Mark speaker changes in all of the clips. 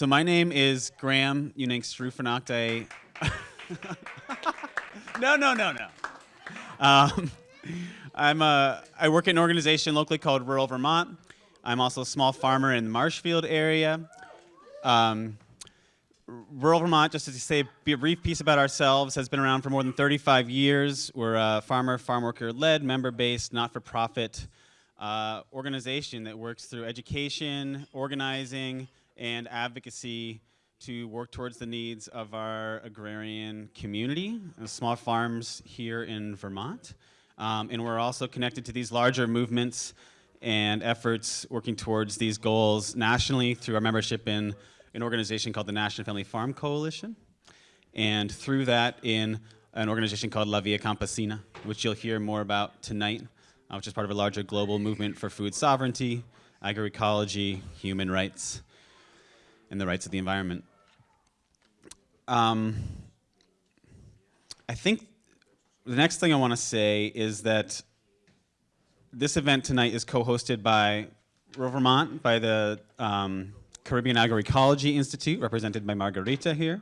Speaker 1: So my name is Graham Uning Strufanakte. no, no, no, no. Um, I'm a, I work in an organization locally called Rural Vermont. I'm also a small farmer in the Marshfield area. Um, Rural Vermont, just to say a brief piece about ourselves, has been around for more than 35 years. We're a farmer, farm worker-led, member-based, not-for-profit uh, organization that works through education, organizing, and advocacy to work towards the needs of our agrarian community, small farms here in Vermont. Um, and we're also connected to these larger movements and efforts working towards these goals nationally through our membership in an organization called the National Family Farm Coalition, and through that in an organization called La Via Campesina, which you'll hear more about tonight, uh, which is part of a larger global movement for food sovereignty, agroecology, human rights, and the rights of the environment. Um, I think the next thing I want to say is that this event tonight is co-hosted by Vermont, by the um, Caribbean Agroecology Institute, represented by Margarita here,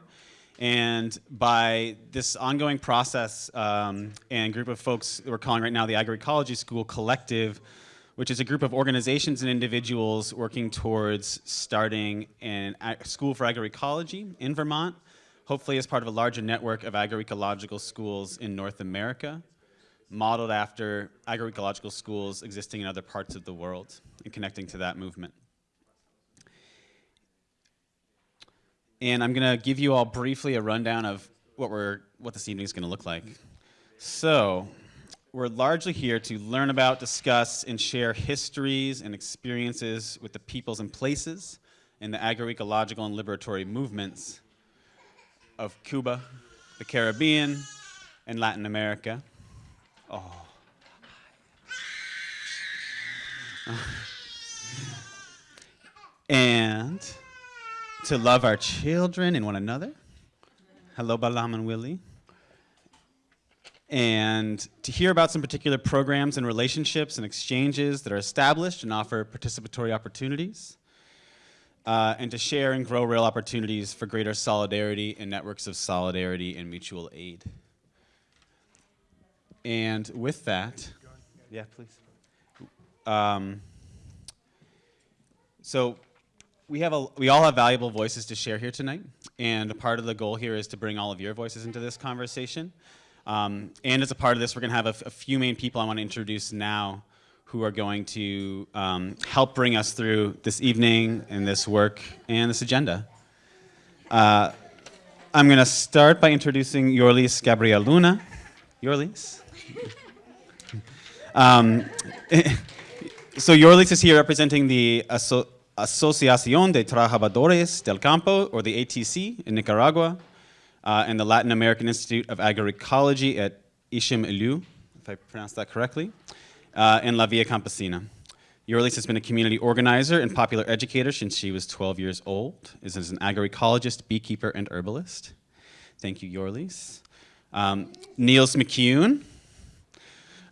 Speaker 1: and by this ongoing process um, and group of folks we're calling right now the Agroecology School Collective, which is a group of organizations and individuals working towards starting a school for agroecology in Vermont, hopefully as part of a larger network of agroecological schools in North America, modeled after agroecological schools existing in other parts of the world and connecting to that movement. And I'm going to give you all briefly a rundown of what, we're, what this evening is going to look like. So, we're largely here to learn about, discuss, and share histories and experiences with the peoples and places in the agroecological and liberatory movements of Cuba, the Caribbean, and Latin America. Oh. and to love our children and one another. Hello, Balam and Willie. And to hear about some particular programs and relationships and exchanges that are established and offer participatory opportunities. Uh, and to share and grow real opportunities for greater solidarity and networks of solidarity and mutual aid. And with that, yeah, please. Um, so we have a, we all have valuable voices to share here tonight, and part of the goal here is to bring all of your voices into this conversation. Um, and as a part of this, we're going to have a, a, few main people I want to introduce now who are going to um, help bring us through this evening and this work and this agenda. Uh, I'm going to start by introducing Yorlis Gabriel Luna. Yorlis? Um, so Yorlis is here representing the Asociación de Trabajadores del Campo, or the ATC, in Nicaragua, uh, and the Latin American Institute of Agroecology at Ixim Ulew, if I pronounced that correctly, uh, La Via Campesina. Yorlis has been a community organizer and popular educator since she was 12 years old, is an agroecologist, beekeeper, and herbalist. Thank you, Yorlis. Um, Nils McCune,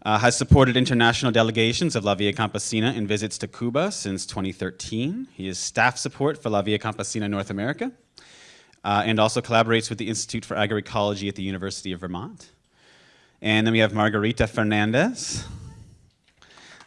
Speaker 1: uh, has supported international delegations of La Via Campesina in visits to Cuba since 2013. He is staff support for La Via Campesina North America uh, and also collaborates with the Institute for Agroecology at the University of Vermont. And then we have Margarita Fernandez,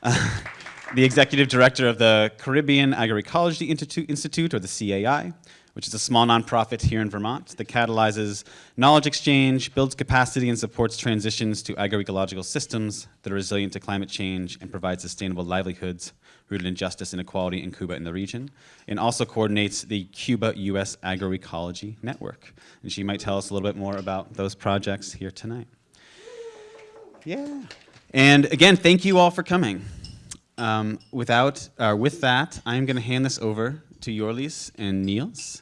Speaker 1: uh, the executive director of the Caribbean Agroecology Institute, or the CAI, which is a small nonprofit here in Vermont that catalyzes knowledge exchange, builds capacity, and supports transitions to agroecological systems that are resilient to climate change and provide sustainable livelihoods rooted in justice and equality in Cuba and the region, and also coordinates the Cuba-U.S. Agroecology Network. And she might tell us a little bit more about those projects here tonight. Yeah. And again, thank you all for coming. Um, without, uh, with that, I'm going to hand this over to Yorlis and Nils.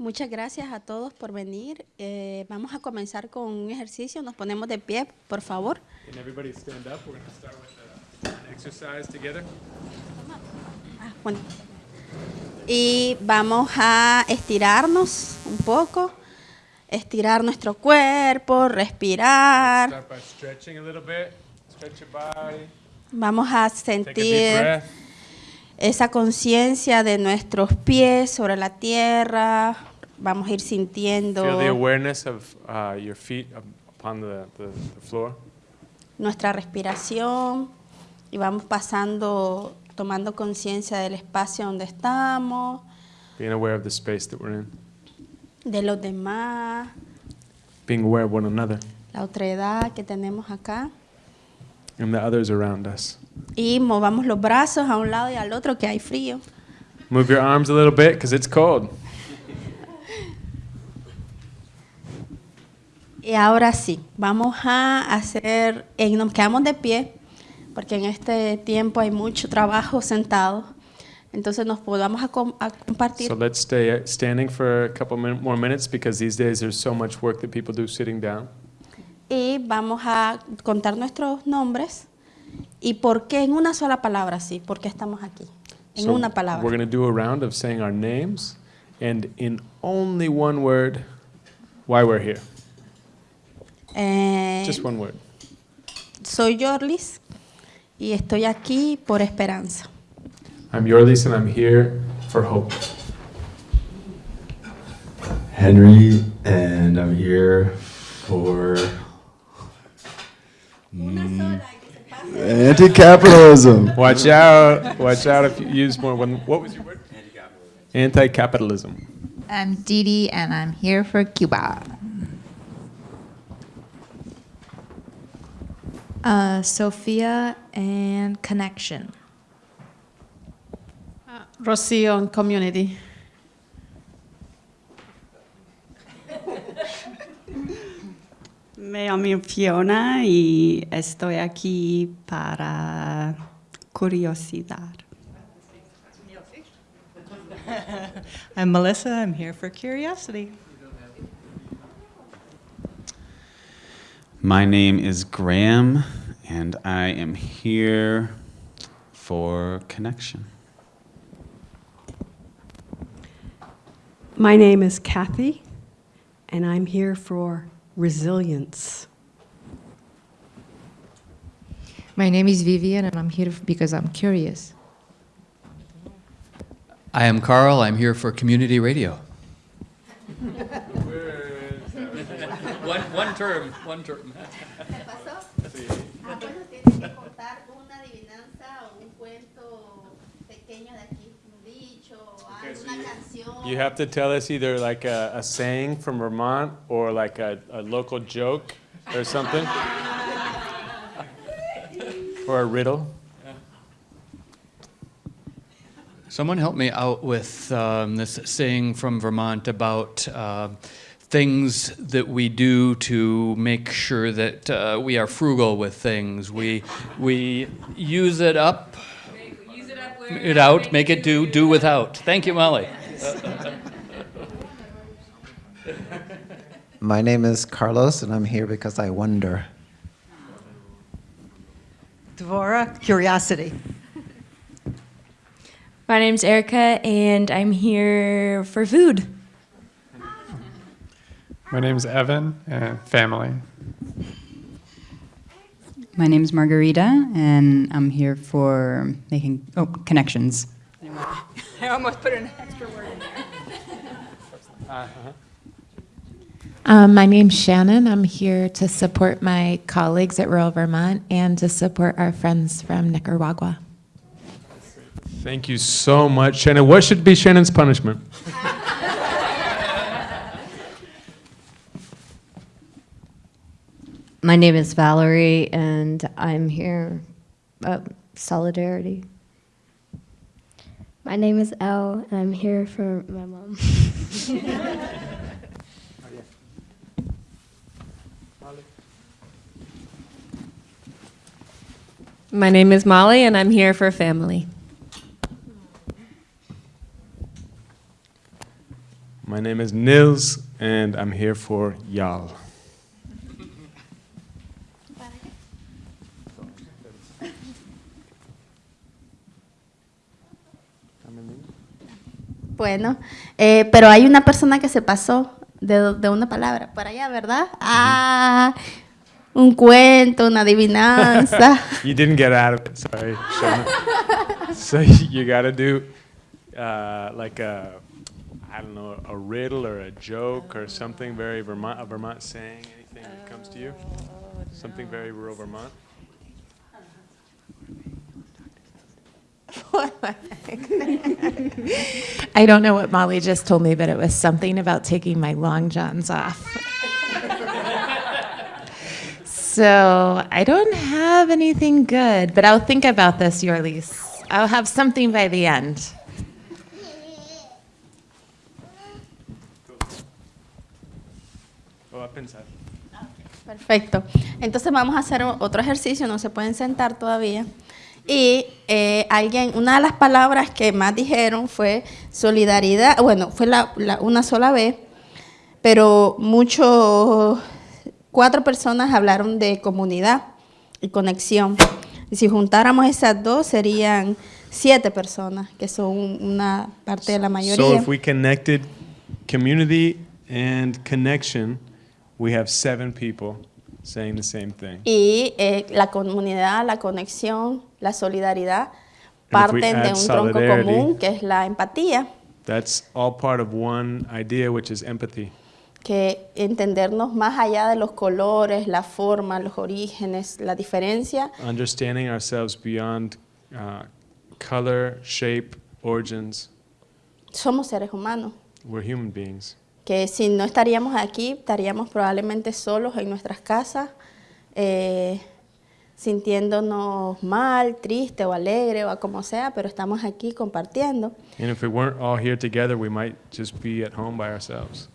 Speaker 2: Muchas gracias a todos por venir. Eh, vamos a comenzar con un ejercicio. Nos ponemos de pie, por favor.
Speaker 3: Can everybody stand up? We're going to start with uh, an exercise together.
Speaker 2: Y vamos a estirarnos un poco, estirar nuestro cuerpo, respirar.
Speaker 3: Start by stretching a little bit. Stretch your body.
Speaker 2: Vamos a sentir esa conciencia de nuestros pies sobre la tierra. Vamos a ir sintiendo
Speaker 3: Feel the awareness of uh, your feet up- upon the, the, the floor.
Speaker 2: Nuestra respiración y vamos pasando, tomando conciencia del espacio donde estamos,
Speaker 3: Being aware of the space that we're in.
Speaker 2: de los demás,
Speaker 3: Being aware of one another
Speaker 2: la otra edad que tenemos acá.
Speaker 3: and the others around us.
Speaker 2: Y movamos los brazos a un lado y al otro que hay frío.
Speaker 3: Move your arms a little bit because it's cold.
Speaker 2: Y ahora sí, vamos a hacer, eh, nos quedamos de pie, porque en este tiempo hay mucho trabajo sentado. Entonces nos podamos a, com- a compartir.
Speaker 3: So let's stay standing for a couple min- more minutes because these days there's so much work that people do sitting down.
Speaker 2: y vamos a contar nuestros nombres y por qué en una sola palabra, sí, por qué estamos aquí. En
Speaker 3: So
Speaker 2: una palabra.
Speaker 3: We're going to do a round of saying our names and in only one word why we're here.
Speaker 2: Eh,
Speaker 3: Just one word.
Speaker 2: soy Yorlis y estoy aquí por esperanza.
Speaker 3: I'm Yorlis and I'm here for hope.
Speaker 4: Henry, and I'm here for anti-capitalism.
Speaker 3: Watch out. Watch out if you use more. One, what was your word? Anti-capitalism.
Speaker 5: I'm Didi, and I'm here for Cuba.
Speaker 6: Uh, Sophia and Connection.
Speaker 7: Rocio and Community.
Speaker 8: Me llamo Fiona y estoy aquí para curiosidad. I'm Melissa. I'm here for curiosity.
Speaker 1: My name is Graham, and I am here for connection.
Speaker 9: My name is Kathy, and I'm here for resilience.
Speaker 5: My name is Vivian, and I'm here because I'm curious.
Speaker 10: I am Carl. I'm here for community radio. one, one term, one term.
Speaker 3: You have to tell us either like a, a saying from Vermont or like a, a local joke or something. or a riddle.
Speaker 10: Someone help me out with um, this saying from Vermont about uh, things that we do to make sure that uh, we are frugal with things. We we use it up, it out, make it do, do without. Thank you, Molly.
Speaker 11: My name is Carlos, and I'm here because I wonder.
Speaker 12: Dvora, curiosity.
Speaker 6: My name's Erica, and I'm here for food.
Speaker 3: My name's Evan and family.
Speaker 13: My name is Margarita, and I'm here for making oh connections.
Speaker 6: I almost put an extra word in there.
Speaker 14: Um, my name's Shannon. I'm here to support my colleagues at Rural Vermont and to support our friends from Nicaragua.
Speaker 3: Thank you so much, Shannon. What should be Shannon's punishment?
Speaker 15: My name is Valerie, and I'm here. Uh, solidarity.
Speaker 16: My name is Elle, and I'm here for my mom.
Speaker 17: My name is Molly, and I'm here for family.
Speaker 3: My name is Nils, and I'm here for y'all.
Speaker 2: Bueno, eh, pero hay una persona que se pasó de, de una palabra por allá, ¿verdad? Ah, un cuento, una adivinanza.
Speaker 3: You didn't get out of it, sorry. So you got to do uh, like a, I don't know, a riddle or a joke or something very Vermont, a Vermont saying, anything that comes to you? Something very rural Vermont?
Speaker 14: I don't know what Molly just told me, but it was something about taking my long johns off. so I don't have anything good, but I'll think about this, Yorlis. I'll have something by the end.
Speaker 3: Oh, a pensar.
Speaker 2: Perfecto. Entonces vamos a hacer otro ejercicio, no se pueden sentar todavía. Y eh, alguien, una de las palabras que más dijeron fue solidaridad, bueno, fue la, una sola vez, pero muchos, cuatro personas hablaron de comunidad y conexión. Y si juntáramos esas dos, serían siete personas, que son una parte de la
Speaker 3: So
Speaker 2: mayoría.
Speaker 3: if we connected community and connection, we have seven people saying the same thing.
Speaker 2: Y eh, la comunidad, la conexión, la solidaridad parten de un tronco común que es la empatía,
Speaker 3: That's all part of one idea, which is empathy.
Speaker 2: que entendernos más allá de los colores, la forma, los orígenes, la diferencia,
Speaker 3: Understanding ourselves beyond uh, color, shape, origins.
Speaker 2: somos seres humanos.
Speaker 3: We're human beings.
Speaker 2: Que si no estaríamos aquí, estaríamos probablemente solos en nuestras casas, eh, sintiéndonos mal, triste o alegre o a como sea, pero estamos aquí compartiendo.
Speaker 3: And if we weren't all here together, we might just be at home by ourselves.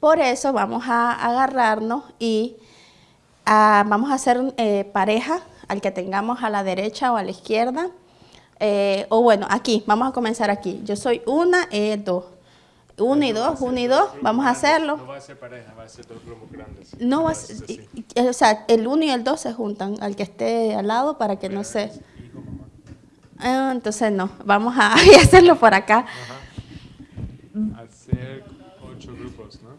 Speaker 2: Por eso vamos a agarrarnos y ah, vamos a hacer eh, pareja al que tengamos a la derecha o a la izquierda. Eh, o bueno, aquí, vamos a comenzar aquí. Yo soy una y dos. Uno y dos, uno y dos, vamos a hacerlo.
Speaker 3: va a ser pareja, va a ser dos grupos grandes.
Speaker 2: No va a ser- o sea, el uno y el dos se juntan al que esté al lado para que no se... Ah, entonces no, vamos a hacerlo por acá.
Speaker 3: Hacer ocho grupos, ¿no?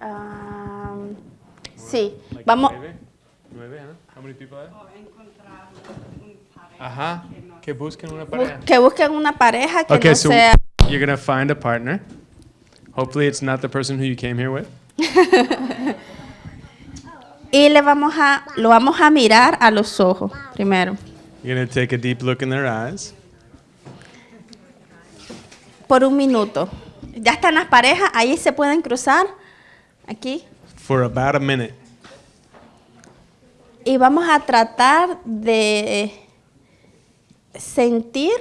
Speaker 2: Ah, sí,
Speaker 3: Like
Speaker 2: vamos...
Speaker 3: Nueve, nueve, ¿eh? How many people are? Ajá, que busquen una pareja.
Speaker 2: Que busquen una pareja que
Speaker 3: Okay,
Speaker 2: no
Speaker 3: so
Speaker 2: sea...
Speaker 3: you're gonna find a partner. Hopefully, it's not the person who you came here with.
Speaker 2: y le vamos a, lo vamos a mirar a los ojos primero.
Speaker 3: You're gonna take a deep look in their eyes.
Speaker 2: Por un minuto. Ya están las parejas, ahí se pueden cruzar. Aquí.
Speaker 3: for about a minute.
Speaker 2: Y vamos a tratar de sentir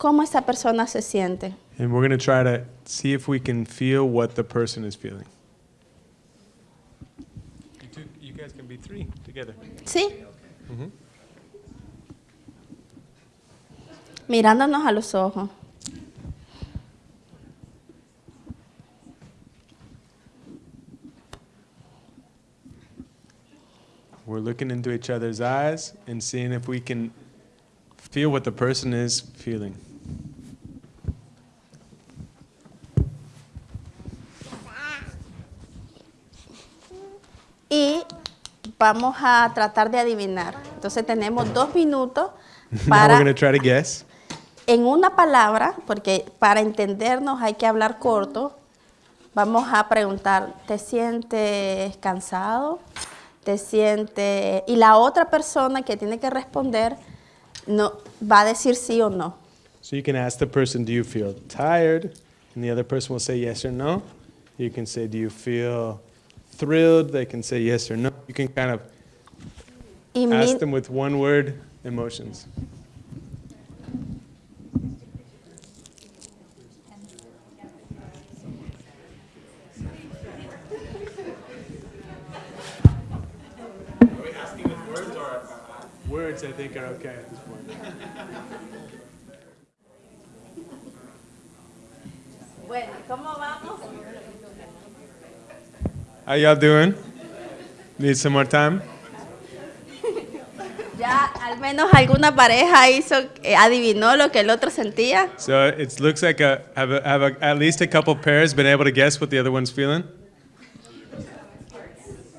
Speaker 2: cómo esa persona se siente.
Speaker 3: And we're going to try to see if we can feel what the person is feeling. You, two, you guys can be three together.
Speaker 2: ¿Sí?
Speaker 3: Mhm.
Speaker 2: Mirándonos a los ojos.
Speaker 3: We're looking into each other's eyes and seeing if we can feel what the person is feeling.
Speaker 2: Y vamos a tratar de adivinar. Entonces tenemos dos minutos
Speaker 3: now we're
Speaker 2: para
Speaker 3: going to try to guess.
Speaker 2: en una palabra, porque para entendernos hay que hablar corto, vamos a preguntar, ¿te sientes cansado? ¿Te sientes...? Y la otra persona que tiene que responder no, va a decir sí o no.
Speaker 3: So you can ask the person, Do you feel tired? And the other person will say yes or no. You can say, Do you feel thrilled? They can say yes or no. You can kind of
Speaker 2: Y mi-
Speaker 3: ask them with one word emotions. Words, I think, are okay at this point.
Speaker 2: Bueno, ¿cómo vamos?
Speaker 3: How y'all doing? Need some more time?
Speaker 2: Ya al menos alguna pareja hizo, eh, adivinó lo que el otro sentía.
Speaker 3: So it looks like a, have, a, have a, at least a couple pairs been able to guess what the other one's feeling.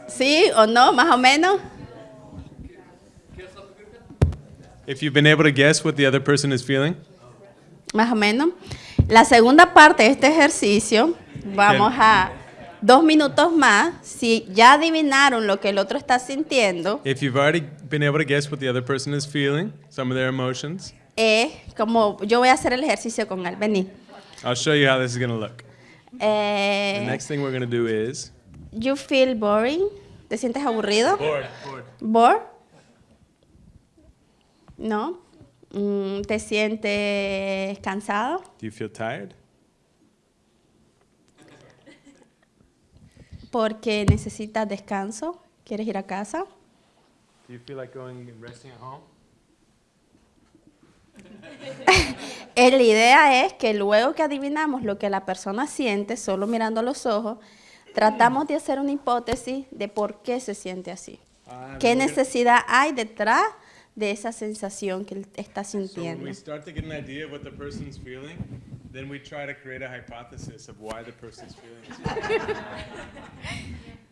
Speaker 2: ¿Sí o no? Más o menos.
Speaker 3: If you've been able to guess what the other person is feeling,
Speaker 2: Más o menos. La segunda parte de este ejercicio, vamos a dos minutos más. Si ya adivinaron lo que el otro está sintiendo,
Speaker 3: if you've already been able to guess what the other person is feeling, some of their emotions,
Speaker 2: es como yo voy a hacer el ejercicio con él. Vení.
Speaker 3: I'll show you how this is going to look. The
Speaker 2: Eh,
Speaker 3: next thing we're going to do is
Speaker 2: you feel boring. ¿Te sientes aburrido?
Speaker 3: bored. bored.
Speaker 2: ¿Bored? ¿No? Mm, ¿Te sientes cansado?
Speaker 3: Do you feel tired?
Speaker 2: ¿Porque necesitas descanso? ¿Quieres ir a casa?
Speaker 3: Do you feel like going and resting at home?
Speaker 2: La idea es que luego que adivinamos lo que la persona siente, solo mirando los ojos, tratamos de hacer una hipótesis de por qué se siente así.
Speaker 3: Ah,
Speaker 2: ¿Qué
Speaker 3: gonna-
Speaker 2: necesidad hay detrás de esa sensación que él está
Speaker 3: So
Speaker 2: sintiendo?
Speaker 3: we then we try to create a hypothesis of why the person's feeling this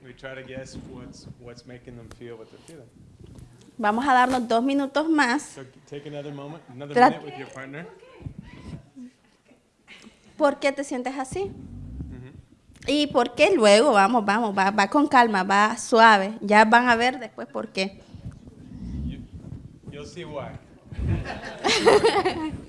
Speaker 3: we try to guess what's what's making them feel what they're feeling.
Speaker 2: Vamos a darnos dos minutos más.
Speaker 3: So take another moment, another minute with your partner.
Speaker 2: ¿Por qué te sientes así? Y por qué luego, vamos, vamos, va, va con calma, va suave. Ya van a ver después por qué.
Speaker 3: You'll see why.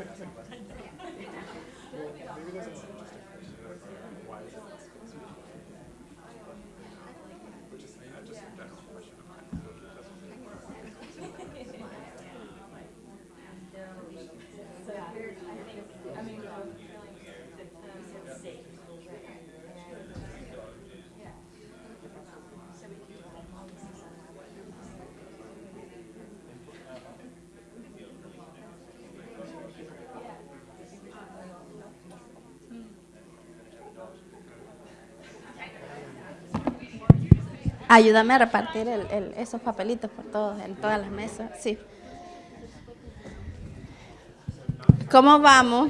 Speaker 2: Ayúdame a repartir el- esos papelitos por todos, en todas las mesas. Sí. ¿Cómo vamos?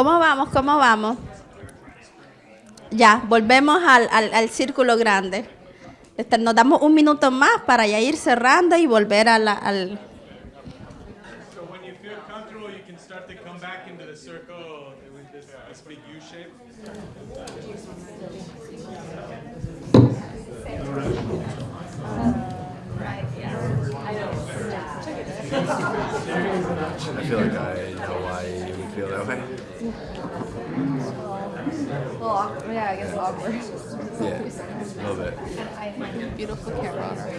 Speaker 2: ¿Cómo vamos? ¿Cómo vamos? Ya, volvemos al, al- al círculo grande. Este, Nos damos un minuto más para ya ir cerrando y volver a la- al...
Speaker 3: So when you feel comfortable, you can start to come back into the circle with this, this big U shape.
Speaker 4: I feel like I know why you would feel that way.
Speaker 15: Well, awkward. Yeah, I guess awkward.
Speaker 4: Yeah, a little bit.
Speaker 15: Beautiful camera on our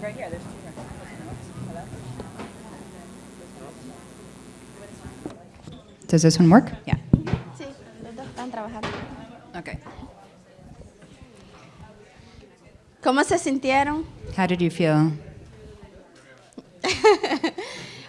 Speaker 6: Right here, there's
Speaker 13: Does this one work? Yeah.
Speaker 2: Sí, los dos están trabajando.
Speaker 13: Okay.
Speaker 2: ¿Cómo se sintieron?
Speaker 13: How did you feel?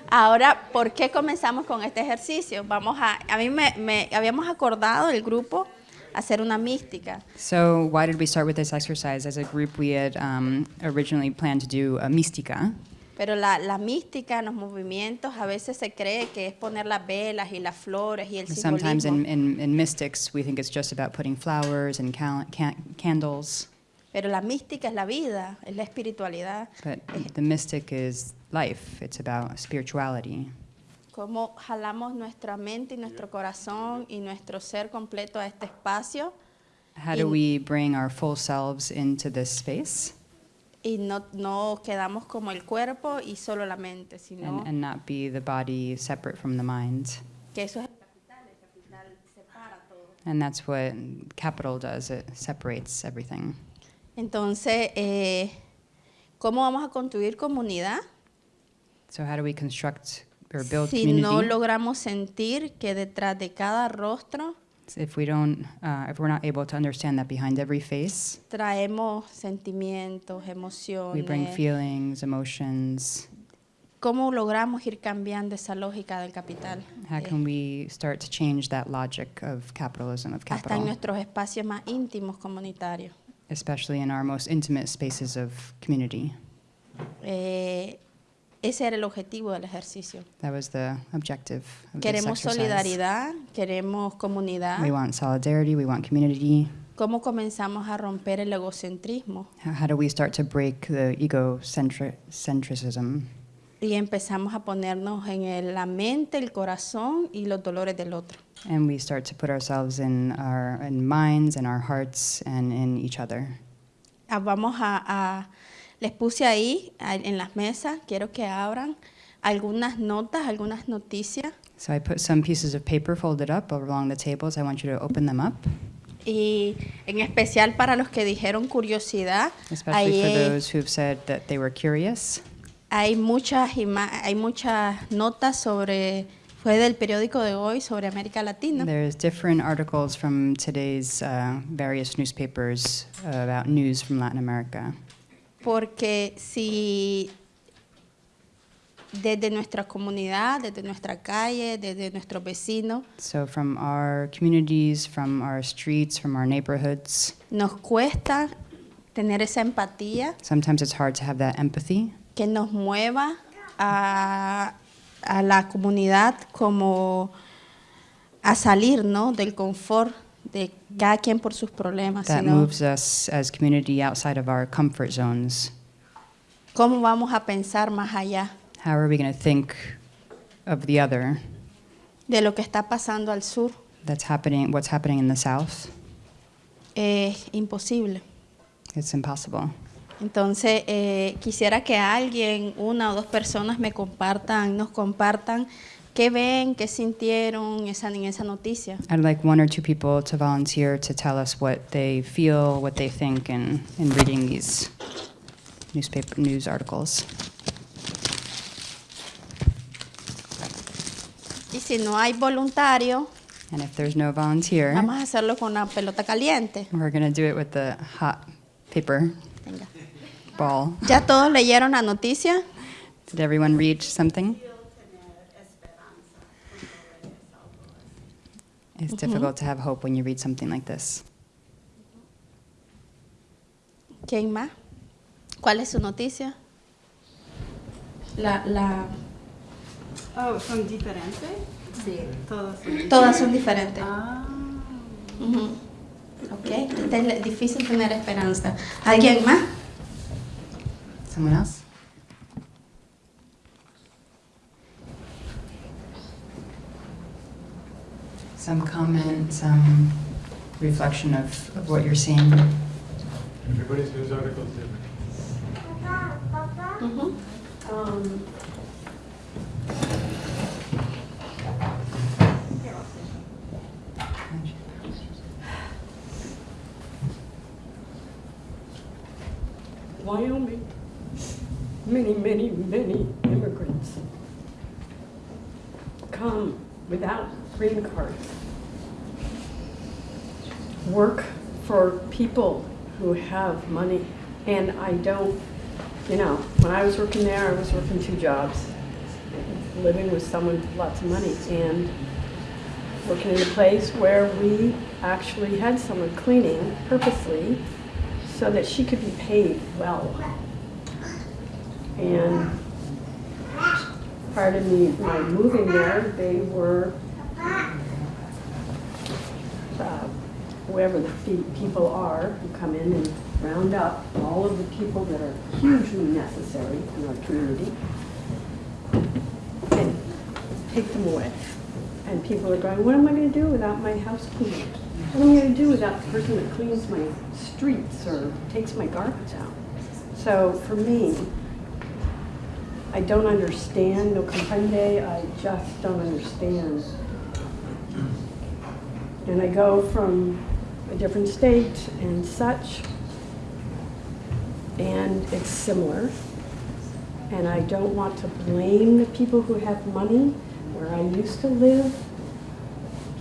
Speaker 2: Ahora, ¿por qué comenzamos con este ejercicio? Vamos a, a mí me, me- habíamos acordado el grupo hacer una mística.
Speaker 13: So, why did we start with this exercise? As a group, we had um, originally planned to do a mística.
Speaker 2: Pero la, la mística, los movimientos, a veces se cree que es poner las velas y las flores y el
Speaker 13: Sometimes in,
Speaker 2: simbolismo.
Speaker 13: in, in mystics, we think it's just about putting flowers and cal- can- candles,
Speaker 2: Pero la mística es la vida, es la espiritualidad.
Speaker 13: but the mystic is life. It's about spirituality.
Speaker 2: Cómo jalamos nuestra mente y nuestro corazón y nuestro ser completo a este espacio
Speaker 13: How do we bring our full selves into this space
Speaker 2: y no, no quedamos como el cuerpo y solo la mente, sino
Speaker 13: and, and not be the body separate from the mind?
Speaker 2: que eso es el capital, capital separa todo.
Speaker 13: And that's what capital does, it separates everything.
Speaker 2: Entonces, eh, ¿cómo vamos a construir comunidad
Speaker 13: So, how do we construct or build
Speaker 2: si
Speaker 13: community?
Speaker 2: no logramos sentir que detrás de cada rostro
Speaker 13: if we don't, uh, if we're not able to understand that behind every face,
Speaker 2: traemos sentimientos,
Speaker 13: we bring
Speaker 2: emociones?
Speaker 13: feelings, emotions.
Speaker 2: ¿Cómo logramos ir cambiando esa lógica del capital?
Speaker 13: How
Speaker 2: Eh,
Speaker 13: can we start to change that logic of capitalism, of
Speaker 2: hasta en
Speaker 13: capital,
Speaker 2: nuestros espacios más íntimos comunitarios.
Speaker 13: Especially in our most intimate spaces of community?
Speaker 2: Eh, ese era el objetivo del ejercicio.
Speaker 13: That was the objective of
Speaker 2: Queremos
Speaker 13: exercise.
Speaker 2: solidaridad, queremos comunidad.
Speaker 13: We want solidarity, we want community.
Speaker 2: ¿Cómo comenzamos a romper el egocentrismo
Speaker 13: How, how do we start to break the egocentrism
Speaker 2: y empezamos a ponernos en el- la mente, el corazón y los dolores del otro?
Speaker 13: and we start to put ourselves in our in minds and our hearts and in each other?
Speaker 2: Ah, Vamos a, a- les puse ahí a- en las mesas, quiero que abran algunas notas, algunas noticias
Speaker 13: So I put some pieces of paper folded up along the tables. I want you to open them up,
Speaker 2: y en especial para los que dijeron curiosidad,
Speaker 13: especially for
Speaker 2: ahí
Speaker 13: those who've said that they were curious.
Speaker 2: Hay muchas hay muchas notas sobre fue del periódico de hoy sobre América Latina.
Speaker 13: There's different articles from today's uh, various newspapers about news from Latin America.
Speaker 2: Porque si desde nuestra comunidad, desde nuestra calle, desde nuestros vecinos,
Speaker 13: So from our communities, from our streets, from our neighborhoods,
Speaker 2: nos cuesta tener esa empatía
Speaker 13: sometimes it's hard to have that empathy
Speaker 2: que nos mueva a, a la comunidad como a salir ¿no? del confort de cada quien por sus problemas,
Speaker 13: that
Speaker 2: sino
Speaker 13: moves us as community outside of our comfort zones.
Speaker 2: cómo vamos a pensar más allá
Speaker 13: How are we going to think of the other
Speaker 2: de lo que está pasando al sur.
Speaker 13: that's happening, what's happening in the south?
Speaker 2: Es imposible.
Speaker 13: It's impossible.
Speaker 2: Entonces, eh, quisiera que alguien, una o dos personas me compartan, nos compartan qué ven, qué sintieron esa, en esa noticia.
Speaker 13: I'd like one or two people to volunteer to tell us what they feel, what they think in, in reading these newspaper news articles.
Speaker 2: Y si no hay voluntario,
Speaker 13: And if there's no volunteer,
Speaker 2: vamos a hacerlo con una pelota caliente.
Speaker 13: we're going to do it with the hot paper
Speaker 2: Venga.
Speaker 13: Ball.
Speaker 2: ¿Ya todos leyeron la noticia?
Speaker 13: Did everyone read something? It's difficult to have hope when you read something like this.
Speaker 2: ¿Quién más? ¿Cuál es su noticia? La, la,
Speaker 7: Oh, ¿son diferentes?
Speaker 2: Sí.
Speaker 7: Todas son
Speaker 2: todas son diferentes.
Speaker 7: Ah.
Speaker 2: Ok, es difícil tener esperanza. ¿Alguien más?
Speaker 13: Someone else? Some comment, some reflection of, of what you're seeing.
Speaker 3: Everybody's news article is different.
Speaker 2: Ujú.
Speaker 7: Um, Wyoming, many, many, many immigrants come without green cards, work for people who have money. And I don't, you know, when I was working there, I was working two jobs, living with someone with lots of money, and working in a place where we actually had someone cleaning purposely so that she could be paid well. And part of me, my moving there, they were, uh, whoever the people are who come in and round up all of the people that are hugely necessary in our community and take them away. And people are going, what am I going to do without my house cleaner? What am I going to do without the person that cleans my streets or takes my garbage out? So for me, I don't understand, no comprende, I just don't understand. And I go from a different state and such, and it's similar. And I don't want to blame the people who have money where I used to live.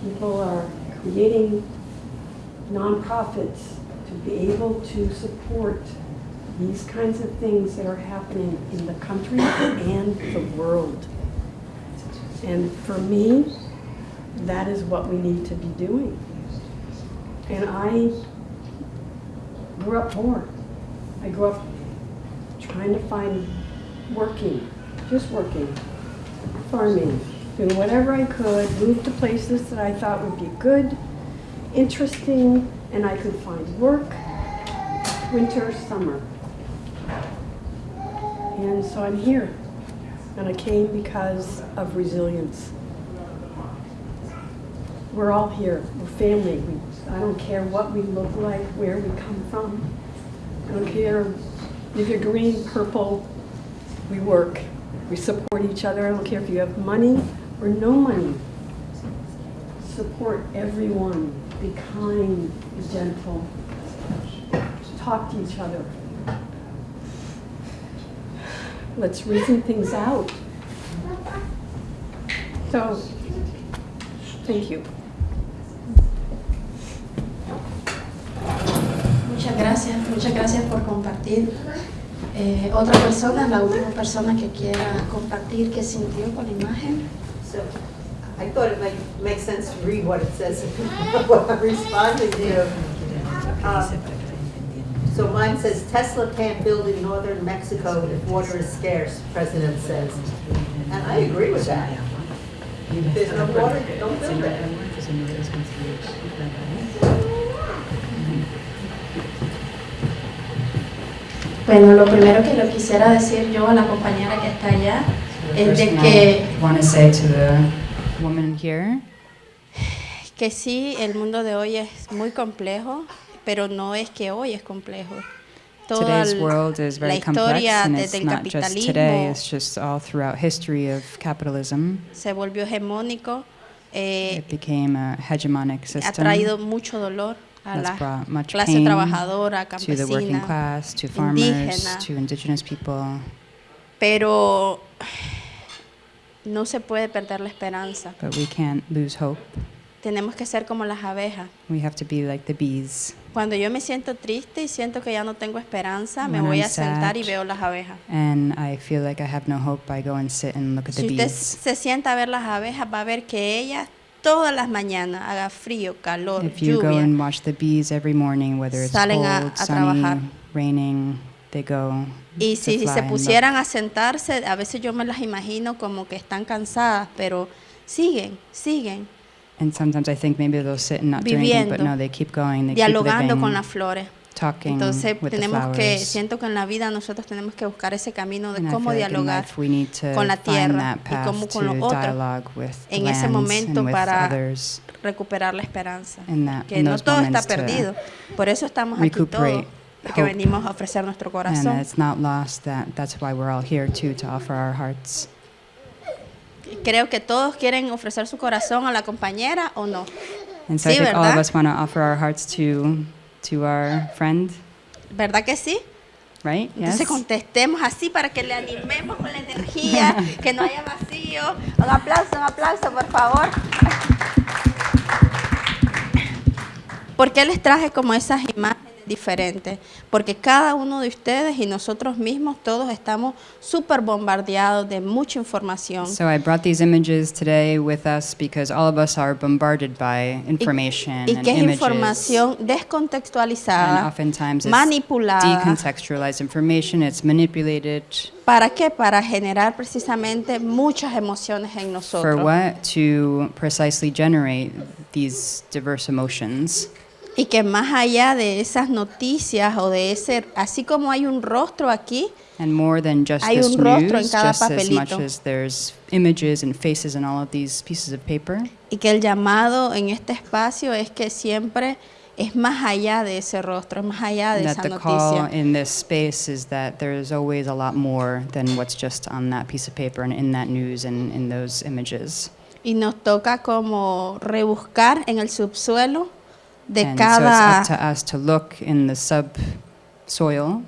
Speaker 7: People are creating nonprofits to be able to support these kinds of things that are happening in the country and the world. And for me, that is what we need to be doing. And I grew up poor. I grew up trying to find working, just working, farming, doing whatever I could, move to places that I thought would be good, interesting, and I could find work, winter, summer. And so I'm here. And I came because of resilience. We're all here. We're family. We, I don't care what we look like, where we come from. I don't care if you're green, purple. We work. We support each other. I don't care if you have money or no money. Support everyone. Be kind, be gentle. Talk to each other. Let's reason things out. So, thank you.
Speaker 2: Muchas gracias, muchas gracias por compartir. Eh, otra persona, la última persona que quiera compartir qué sintió con la imagen.
Speaker 18: So I thought it might make sense to read what it says, what I'm responding to. Um, So mine says Tesla can't build in northern Mexico if water is scarce, President says. And I agree with that. There's no water, don't build it.
Speaker 2: Bueno, lo primero que le quisiera decir yo a la compañera que está allá es de que,
Speaker 13: I want to say to the woman here
Speaker 2: que sí, el mundo de hoy es muy complejo, pero no es que hoy es complejo. Toda
Speaker 13: Today's world is
Speaker 2: la
Speaker 13: very complex,
Speaker 2: historia
Speaker 13: and it's not just today,
Speaker 2: capitalismo
Speaker 13: it's just all throughout history of capitalism.
Speaker 2: se volvió hegemónico, eh,
Speaker 13: It became a hegemonic
Speaker 2: ha traído mucho dolor a
Speaker 13: that's
Speaker 2: la
Speaker 13: much
Speaker 2: clase
Speaker 13: pain
Speaker 2: trabajadora,
Speaker 13: to the working
Speaker 2: campesina,
Speaker 13: class, to farmers,
Speaker 2: indígena,
Speaker 13: to indigenous people.
Speaker 2: pero no se puede perder la esperanza.
Speaker 13: But we can't lose hope.
Speaker 2: Tenemos que ser como las abejas.
Speaker 13: We have to be like the bees.
Speaker 2: Cuando yo me siento triste y siento que ya no tengo esperanza, me
Speaker 13: When
Speaker 2: voy
Speaker 13: I'm
Speaker 2: a sentar y veo las abejas.
Speaker 13: And I feel like I have no hope. I go and sit and look at the
Speaker 2: Si usted
Speaker 13: bees.
Speaker 2: se sienta a ver las abejas, va a ver que ellas todas las mañanas, haga frío, calor,
Speaker 13: If you go
Speaker 2: lluvia,
Speaker 13: and watch the bees every morning, whether it's
Speaker 2: Salen a-
Speaker 13: cold,
Speaker 2: a trabajar.
Speaker 13: sunny, raining, they go
Speaker 2: y
Speaker 13: to
Speaker 2: si
Speaker 13: fly
Speaker 2: se
Speaker 13: and look.
Speaker 2: pusieran a sentarse, a veces yo me las imagino como que están cansadas, pero siguen, siguen,
Speaker 13: And sometimes I think maybe they'll sit and not do anything, but no, they keep going. They
Speaker 2: dialogando
Speaker 13: keep
Speaker 2: con
Speaker 13: living,
Speaker 2: las flores.
Speaker 13: talking
Speaker 2: Entonces
Speaker 13: with the
Speaker 2: tenemos que,
Speaker 13: flowers.
Speaker 2: siento que en la vida nosotros tenemos que buscar ese camino de
Speaker 13: And
Speaker 2: cómo
Speaker 13: like
Speaker 2: dialogar
Speaker 13: to
Speaker 2: con la tierra y cómo con los otros
Speaker 13: the
Speaker 2: en ese momento
Speaker 13: and
Speaker 2: para
Speaker 13: others.
Speaker 2: recuperar la esperanza.
Speaker 13: That-
Speaker 2: que no todo está perdido. Por eso estamos aquí todos, porque venimos a ofrecer nuestro
Speaker 13: And
Speaker 2: corazón.
Speaker 13: it's not lost that that's why we're all here too, to offer our hearts.
Speaker 2: Creo que todos quieren ofrecer su corazón a la compañera o no.
Speaker 13: And so I
Speaker 2: Sí,
Speaker 13: think all of
Speaker 2: ¿verdad?
Speaker 13: us want to offer our hearts to to our friend,
Speaker 2: ¿Verdad que sí?
Speaker 13: right?
Speaker 2: Entonces
Speaker 13: Yes.
Speaker 2: contestemos así para que le animemos con la energía, que no haya vacío. Un aplauso, un aplauso, por favor. ¿Por qué les traje como esas imágenes diferente, porque cada uno de ustedes y nosotros mismos todos estamos súper bombardeados de mucha información.
Speaker 13: So I brought these images today with us because all of us are bombarded by information
Speaker 2: y
Speaker 13: and
Speaker 2: que es
Speaker 13: images.
Speaker 2: información
Speaker 13: And
Speaker 2: descontextualizada,
Speaker 13: oftentimes it's
Speaker 2: manipulada.
Speaker 13: decontextualized information, it's manipulated.
Speaker 2: ¿Para qué? Para generar precisamente muchas emociones en
Speaker 13: For
Speaker 2: nosotros.
Speaker 13: what? To precisely generate these diverse emotions.
Speaker 2: Y que más allá de esas noticias o de ese, así como hay un rostro aquí,
Speaker 13: And more than just
Speaker 2: Hay un rostro en cada
Speaker 13: as
Speaker 2: papelito.
Speaker 13: as images and faces in all of these pieces of paper,
Speaker 2: y que el llamado en este espacio es que siempre es más allá de ese rostro, es más allá de
Speaker 13: that
Speaker 2: esa
Speaker 13: the call
Speaker 2: noticia.
Speaker 13: in this space is that there's always a lot more than what's just on that piece of paper and in that news and in those images.
Speaker 2: Y nos toca como rebuscar en el subsuelo de cada
Speaker 13: so it's up to us to look in the subsoil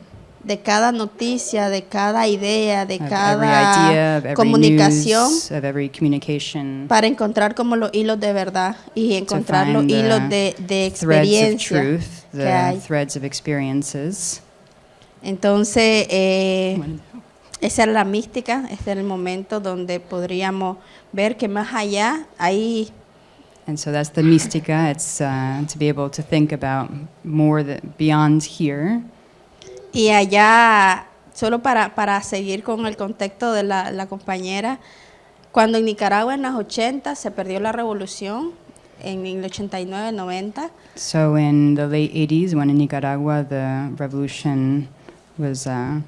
Speaker 2: de cada noticia, de cada idea, de
Speaker 13: of every
Speaker 2: cada
Speaker 13: idea, of every
Speaker 2: comunicación
Speaker 13: news,
Speaker 2: para encontrar como los hilos de verdad y encontrar los
Speaker 13: find the
Speaker 2: hilos de, de
Speaker 13: threads of
Speaker 2: experiencia
Speaker 13: truth,
Speaker 2: que hay.
Speaker 13: threads of experiences.
Speaker 2: Entonces, eh, esa era la mística, este era el momento donde podríamos ver que más allá hay
Speaker 13: And so that's the mystica. It's uh, to be able to think about more that beyond here.
Speaker 2: Y allá, solo para, para seguir con el contexto de la, la compañera, cuando en Nicaragua en los 80 se perdió la revolución, en el 89, 90,
Speaker 13: So in the late 80s, when in Nicaragua the revolution was uh,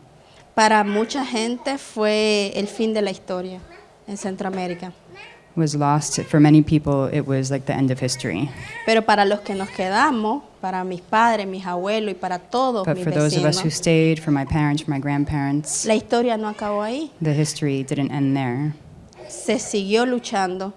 Speaker 2: para mucha gente fue el fin de la historia en Centroamérica.
Speaker 13: Was lost, for many people it was like the end of history.
Speaker 2: Pero para los que nos quedamos, para mis padres, mis abuelos y para todos
Speaker 13: But
Speaker 2: mis
Speaker 13: for those of us who
Speaker 2: vecinos,
Speaker 13: stayed, for my parents, for my grandparents,
Speaker 2: la historia no acabó ahí.
Speaker 13: the history didn't end there.
Speaker 2: Se siguió luchando.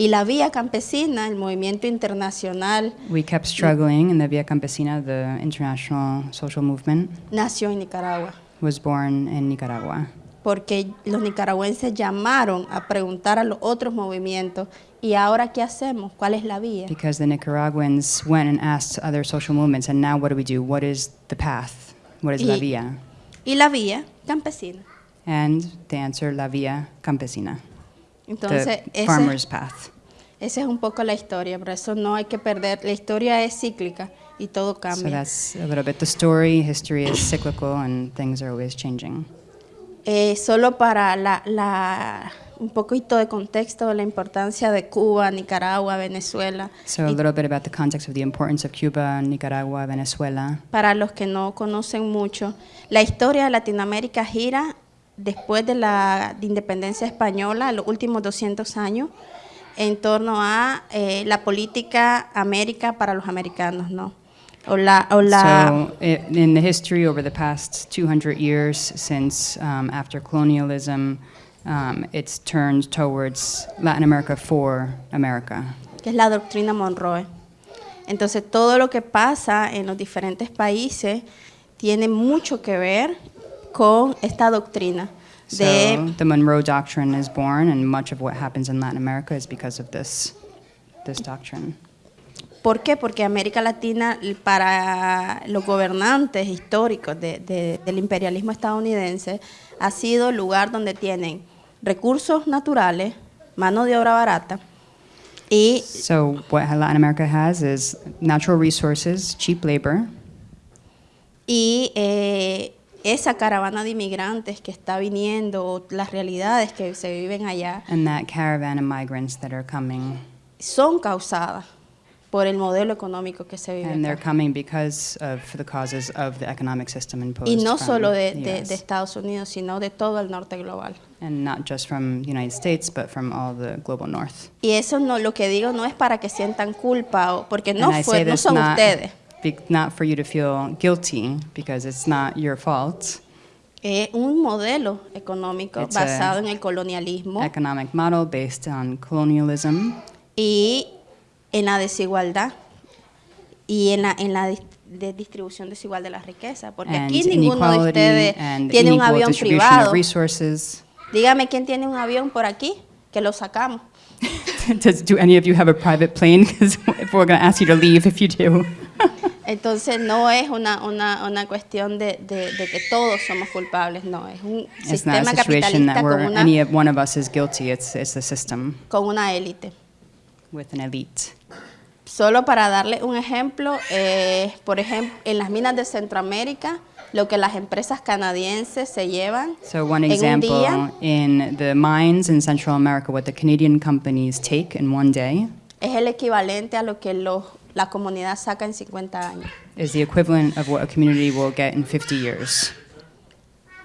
Speaker 2: Y la vía campesina, el movimiento internacional,
Speaker 13: We kept struggling, and the Via Campesina, the international social movement,
Speaker 2: nació en Nicaragua.
Speaker 13: was born in Nicaragua.
Speaker 2: Porque los nicaragüenses llamaron a preguntar a los otros movimientos, ¿y ahora qué hacemos? ¿Cuál es la vía?
Speaker 13: Because the Nicaraguans went and asked other social movements, and now what do we do? What is the path? What is la
Speaker 2: Y-
Speaker 13: via?
Speaker 2: Y la vía campesina.
Speaker 13: And they answer la via campesina,
Speaker 2: Entonces,
Speaker 13: the
Speaker 2: ese,
Speaker 13: farmer's path.
Speaker 2: esa es un poco la historia, por eso no hay que perder, la historia es cíclica y todo
Speaker 13: So
Speaker 2: cambia.
Speaker 13: that's a little bit the story. History is cyclical, and things are always changing.
Speaker 2: Eh, solo para la, la- un poquito de contexto de la importancia de Cuba, Nicaragua, Venezuela,
Speaker 13: So a little bit about the context of the importance of Cuba, Nicaragua, Venezuela.
Speaker 2: para los que no conocen mucho, la historia de Latinoamérica gira después de la de independencia española, los últimos 200 años, en torno a eh, la política América para los americanos, ¿no? O la, o la,
Speaker 13: So in the history over the past 200 years since um, after colonialism, um, it's turned towards Latin America for America.
Speaker 2: que es la doctrina Monroe. Entonces, todo lo que pasa en los diferentes países tiene mucho que ver con esta doctrina de
Speaker 13: So the Monroe Doctrine is born, and much of what happens in Latin America is because of this, this doctrine.
Speaker 2: ¿Por qué? Porque América Latina, para los gobernantes históricos de- de- del imperialismo estadounidense, ha sido el lugar donde tienen recursos naturales, mano de obra barata y,
Speaker 13: So what Latin America has is natural resources, cheap labor,
Speaker 2: y eh, esa caravana de inmigrantes que está viniendo, las realidades que se viven allá,
Speaker 13: and that caravan of migrants that are coming.
Speaker 2: son causadas por el modelo económico que se vive
Speaker 13: And they're
Speaker 2: acá.
Speaker 13: coming because of the causes of the economic system imposed
Speaker 2: Y no solo de, de- de Estados Unidos, sino de todo el norte global.
Speaker 13: and not just from the United States, but from all the global north.
Speaker 2: Y eso no, lo que digo no es para que sientan culpa, o, porque no, fue, no son
Speaker 13: not,
Speaker 2: ustedes.
Speaker 13: be- not for you to feel guilty, because it's not your fault.
Speaker 2: Es un modelo económico
Speaker 13: It's
Speaker 2: basado en el colonialismo
Speaker 13: Economic model based on colonialism
Speaker 2: y en la desigualdad y en la, en la de distribución desigual de la riqueza. Porque
Speaker 13: and
Speaker 2: aquí ninguno de ustedes tiene un avión privado. Dígame quién tiene un avión por aquí, que lo sacamos.
Speaker 13: Does, do any of you have a private plane? Because we're going to ask you to leave if you do.
Speaker 2: Entonces no es una, una, una cuestión de, de- de que todos somos culpables, no, es un
Speaker 13: It's
Speaker 2: sistema capitalista con una,
Speaker 13: any of one of us is guilty. It's, it's a system
Speaker 2: con una élite.
Speaker 13: With an elite.
Speaker 2: Solo para darle un ejemplo, eh, por ejemplo, en las minas de Centroamérica, lo que las empresas canadienses se llevan
Speaker 13: So one
Speaker 2: en un
Speaker 13: example
Speaker 2: día
Speaker 13: in the mines in Central America, what the Canadian companies take in one day
Speaker 2: es el equivalente a lo que los- la comunidad saca en 50 años.
Speaker 13: is the equivalent of what a community will get in 50 years.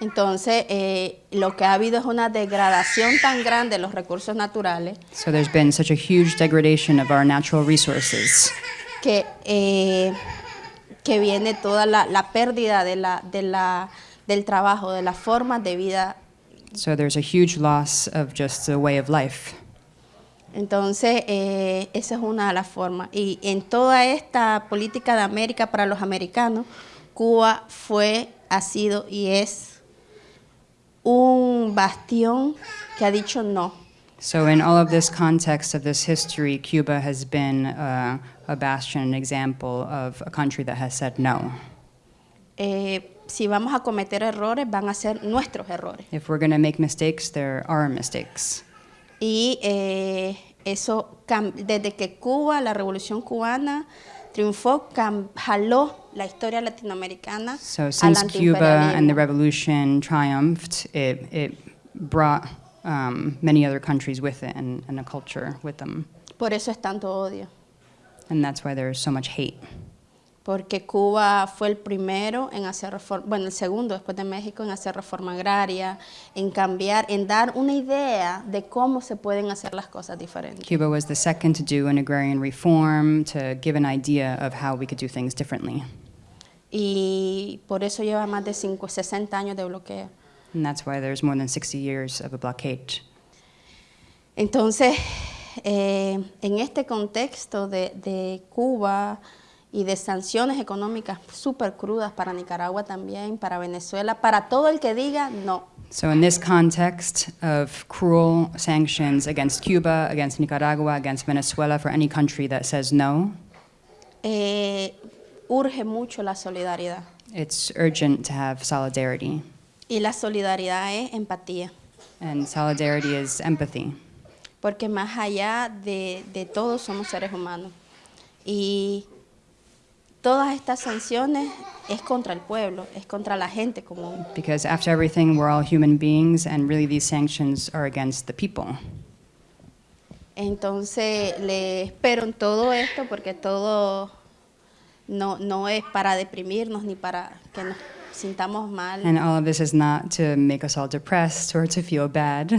Speaker 2: Entonces, eh, lo que ha habido es una degradación tan grande de los recursos naturales
Speaker 13: So there's been such a huge degradation of our natural resources
Speaker 2: que, eh, que viene toda la, la pérdida de la, de la, del trabajo, de las formas de vida.
Speaker 13: So there's a huge loss of just the way of life.
Speaker 2: Entonces, eh, esa es una de las formas. Y en toda esta política de América para los americanos, Cuba fue, ha sido y es un bastión que ha dicho no.
Speaker 13: So in all of this context of this history, Cuba has been uh, a bastion, an example of a country that has said no.
Speaker 2: Eh, si vamos a cometer errores, van a ser nuestros errores.
Speaker 13: If we're going to make mistakes, there are mistakes.
Speaker 2: Y eh, eso, desde que Cuba, la revolución cubana, triunfó, jaló la historia latinoamericana
Speaker 13: So since Cuba and the revolution triumphed, it, it brought um, many other countries with it and, and a culture with them.
Speaker 2: Por eso es tanto odio,
Speaker 13: And that's why there's so much hate.
Speaker 2: Porque Cuba fue el primero en hacer reforma, bueno, el segundo después de México en hacer reforma agraria, en cambiar, en dar una idea de cómo se pueden hacer las cosas diferentes.
Speaker 13: Cuba was the second to do an agrarian reform, to give an idea of how we could do things differently.
Speaker 2: Y por eso lleva más de cinco- 60 años de bloqueo.
Speaker 13: And that's why there's more than 60 years of a blockade.
Speaker 2: Entonces, eh, en este contexto de, de Cuba y de sanciones económicas súper crudas para Nicaragua también, para Venezuela, para todo el que diga no.
Speaker 13: So, in this context of cruel sanctions against Cuba, against Nicaragua, against Venezuela, for any country that says no,
Speaker 2: eh, urge mucho la solidaridad.
Speaker 13: it's urgent to have solidarity.
Speaker 2: Y la solidaridad es empatía,
Speaker 13: And solidarity is empathy.
Speaker 2: porque más allá de, de todo somos seres humanos. Y todas estas sanciones es contra el pueblo, es contra la gente común.
Speaker 13: Because after everything, we're all human beings, and really these sanctions are against the people.
Speaker 2: Entonces, le espero en todo esto porque todo no, no es para deprimirnos ni para que nos sintamos mal.
Speaker 13: And all of this is not to make us all depressed or to feel bad.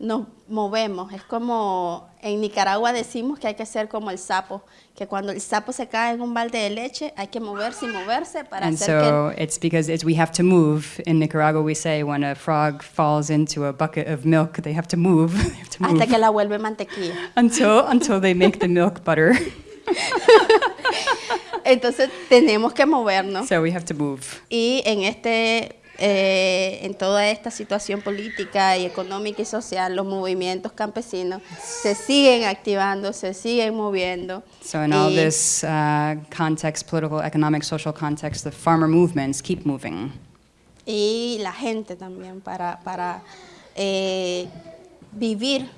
Speaker 2: Nos movemos. Es como en Nicaragua decimos que hay que ser como el sapo, que cuando el sapo se cae en un balde de leche hay que moverse y moverse para
Speaker 13: And
Speaker 2: hacer
Speaker 13: so
Speaker 2: que
Speaker 13: it's because it's, we have to move. In Nicaragua, we say when a frog falls into a bucket of milk, they have to move. have to move
Speaker 2: hasta que la vuelve mantequilla.
Speaker 13: until, until they make the milk butter.
Speaker 2: Entonces tenemos que movernos.
Speaker 13: so we have to move.
Speaker 2: Y en este, eh, en toda esta situación política y económica y social, los movimientos campesinos se siguen activando, se siguen moviendo.
Speaker 13: So in all this uh, context, political, economic, social context, the farmer movements keep moving.
Speaker 2: y la gente también para, para eh, vivir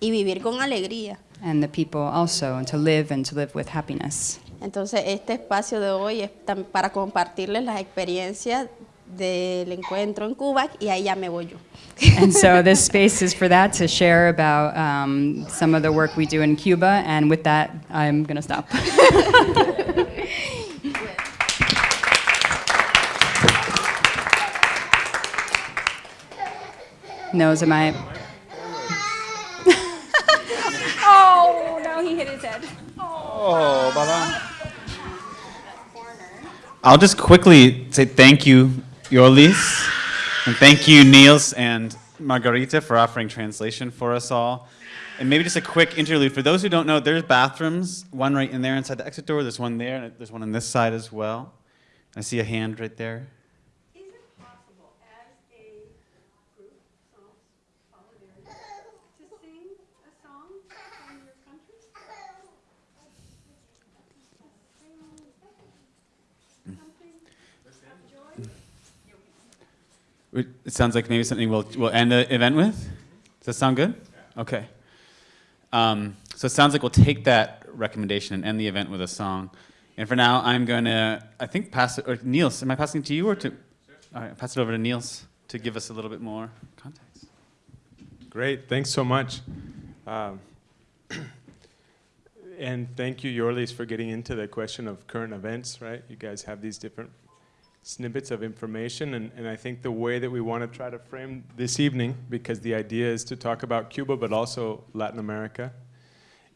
Speaker 2: y vivir con alegría.
Speaker 13: And the people also, and to live and to live with happiness.
Speaker 2: Entonces, este espacio de hoy es para compartirles las experiencias del encuentro en Cuba y ahí ya me voy yo.
Speaker 13: and so this space is for that, to share about um, some of the work we do in Cuba. And with that, I'm going to stop. Nose, am I?
Speaker 6: Oh, no, he hit his head.
Speaker 1: Oh, Baba. I'll just quickly say thank you, Yorlis, and thank you, Nils and Margarita, for offering translation for us all. And maybe just a quick interlude. For those who don't know, there's bathrooms, one right in there inside the exit door, there's one there, and there's one on this side as well. I see a hand right there. It it sounds like maybe something we'll, we'll end the event with? Does that sound good? Okay. Um, so it sounds like we'll take that recommendation and end the event with a song. And for now, I'm going to, I think, pass it, or Nils, am I passing it to you or to, all right, pass it over to Nils to give us a little bit more context.
Speaker 3: Great, thanks so much. Um, and thank you, Yorlis, for getting into the question of current events, right? You guys have these different snippets of information, and, and I think the way that we want to try to frame this evening, because the idea is to talk about Cuba, but also Latin America,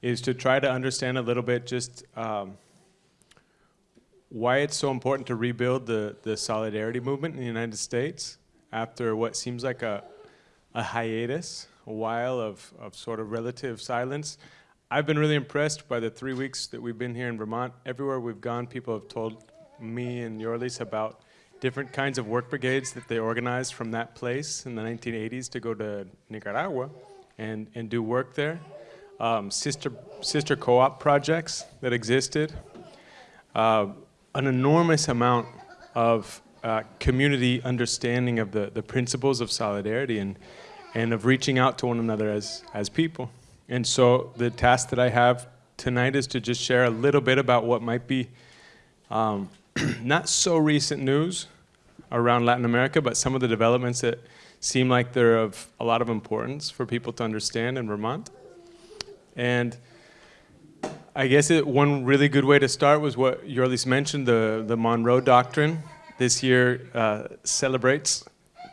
Speaker 3: is to try to understand a little bit just um, why it's so important to rebuild the, the solidarity movement in the United States after what seems like a, a hiatus, a while of, of sort of relative silence. I've been really impressed by the three weeks that we've been here in Vermont. Everywhere we've gone, people have told me and Yorlis about different kinds of work brigades that they organized from that place in the 1980s to go to Nicaragua and, and do work there. Um, sister, sister co-op projects that existed. Uh, an enormous amount of uh, community understanding of the, the principles of solidarity and, and of reaching out to one another as, as people. And so the task that I have tonight is to just share a little bit about what might be um, not so recent news around Latin America, but some of the developments that seem like they're of a lot of importance for people to understand in Vermont. And I guess it, one really good way to start was what Yorlis mentioned, the, the Monroe Doctrine. This year uh, celebrates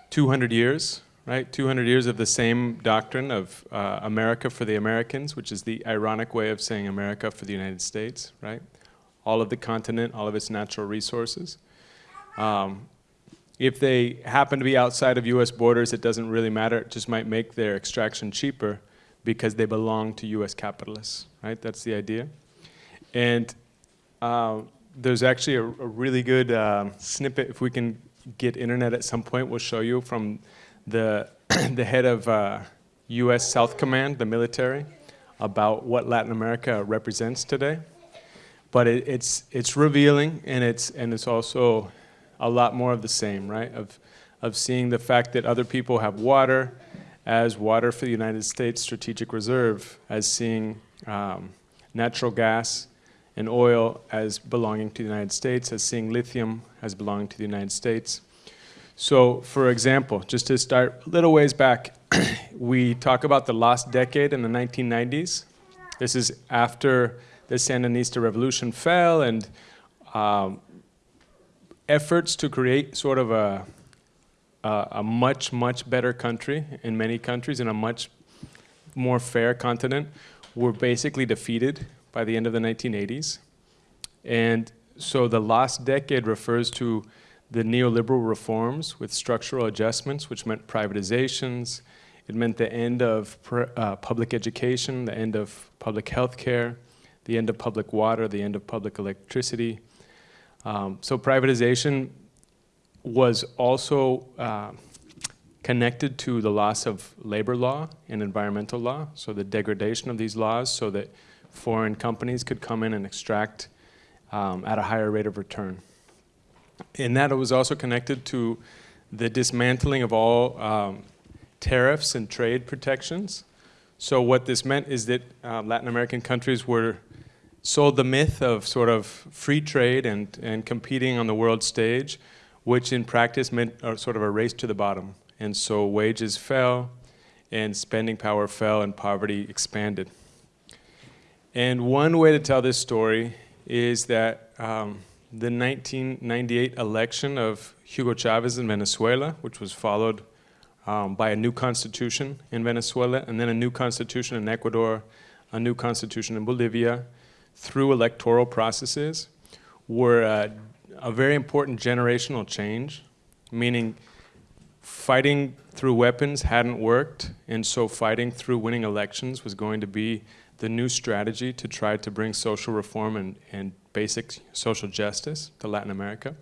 Speaker 3: 200 years right? 200 years of the same doctrine of uh, America for the Americans, which is the ironic way of saying America for the United States, right? All of the continent, all of its natural resources. Um, if they happen to be outside of US borders, it doesn't really matter. It just might make their extraction cheaper because they belong to US capitalists, right? That's the idea. And uh, there's actually a, a really good uh, snippet, if we can get internet at some point, we'll show you from the, the head of uh, U.S. South Command, the military, about what Latin America represents today. But it, it's, it's revealing and it's, and it's also a lot more of the same, right? Of, of seeing the fact that other people have water as water for the United States Strategic Reserve, as seeing um, natural gas and oil as belonging to the United States, as seeing lithium as belonging to the United States. So for example, just to start a little ways back, we talk about the lost decade in the 1990s. This is after the Sandinista revolution fell and um, efforts to create sort of a, a, a, much, much better country in many countries in a much more fair continent were basically defeated by the end of the 1980s. And so the last decade refers to the neoliberal reforms with structural adjustments, which meant privatizations. It meant the end of uh, public education, the end of public health care, the end of public water, the end of public electricity. Um, so privatization was also uh, connected to the loss of labor law and environmental law, so the degradation of these laws so that foreign companies could come in and extract um, at a higher rate of return. And that it was also connected to the dismantling of all um, tariffs and trade protections. So what this meant is that uh, Latin American countries were sold the myth of sort of free trade and, and competing on the world stage, which in practice meant sort of a race to the bottom. And so wages fell, and spending power fell, and poverty expanded. And one way to tell this story is that um, the 1998 election of Hugo Chavez in Venezuela, which was followed um, by a new constitution in Venezuela, and then a new constitution in Ecuador, a new constitution in Bolivia, through electoral processes, were uh, a very important generational change, meaning fighting through weapons hadn't worked, and so fighting through winning elections was going to be the new strategy to try to bring social reform and, and basic social justice to Latin America.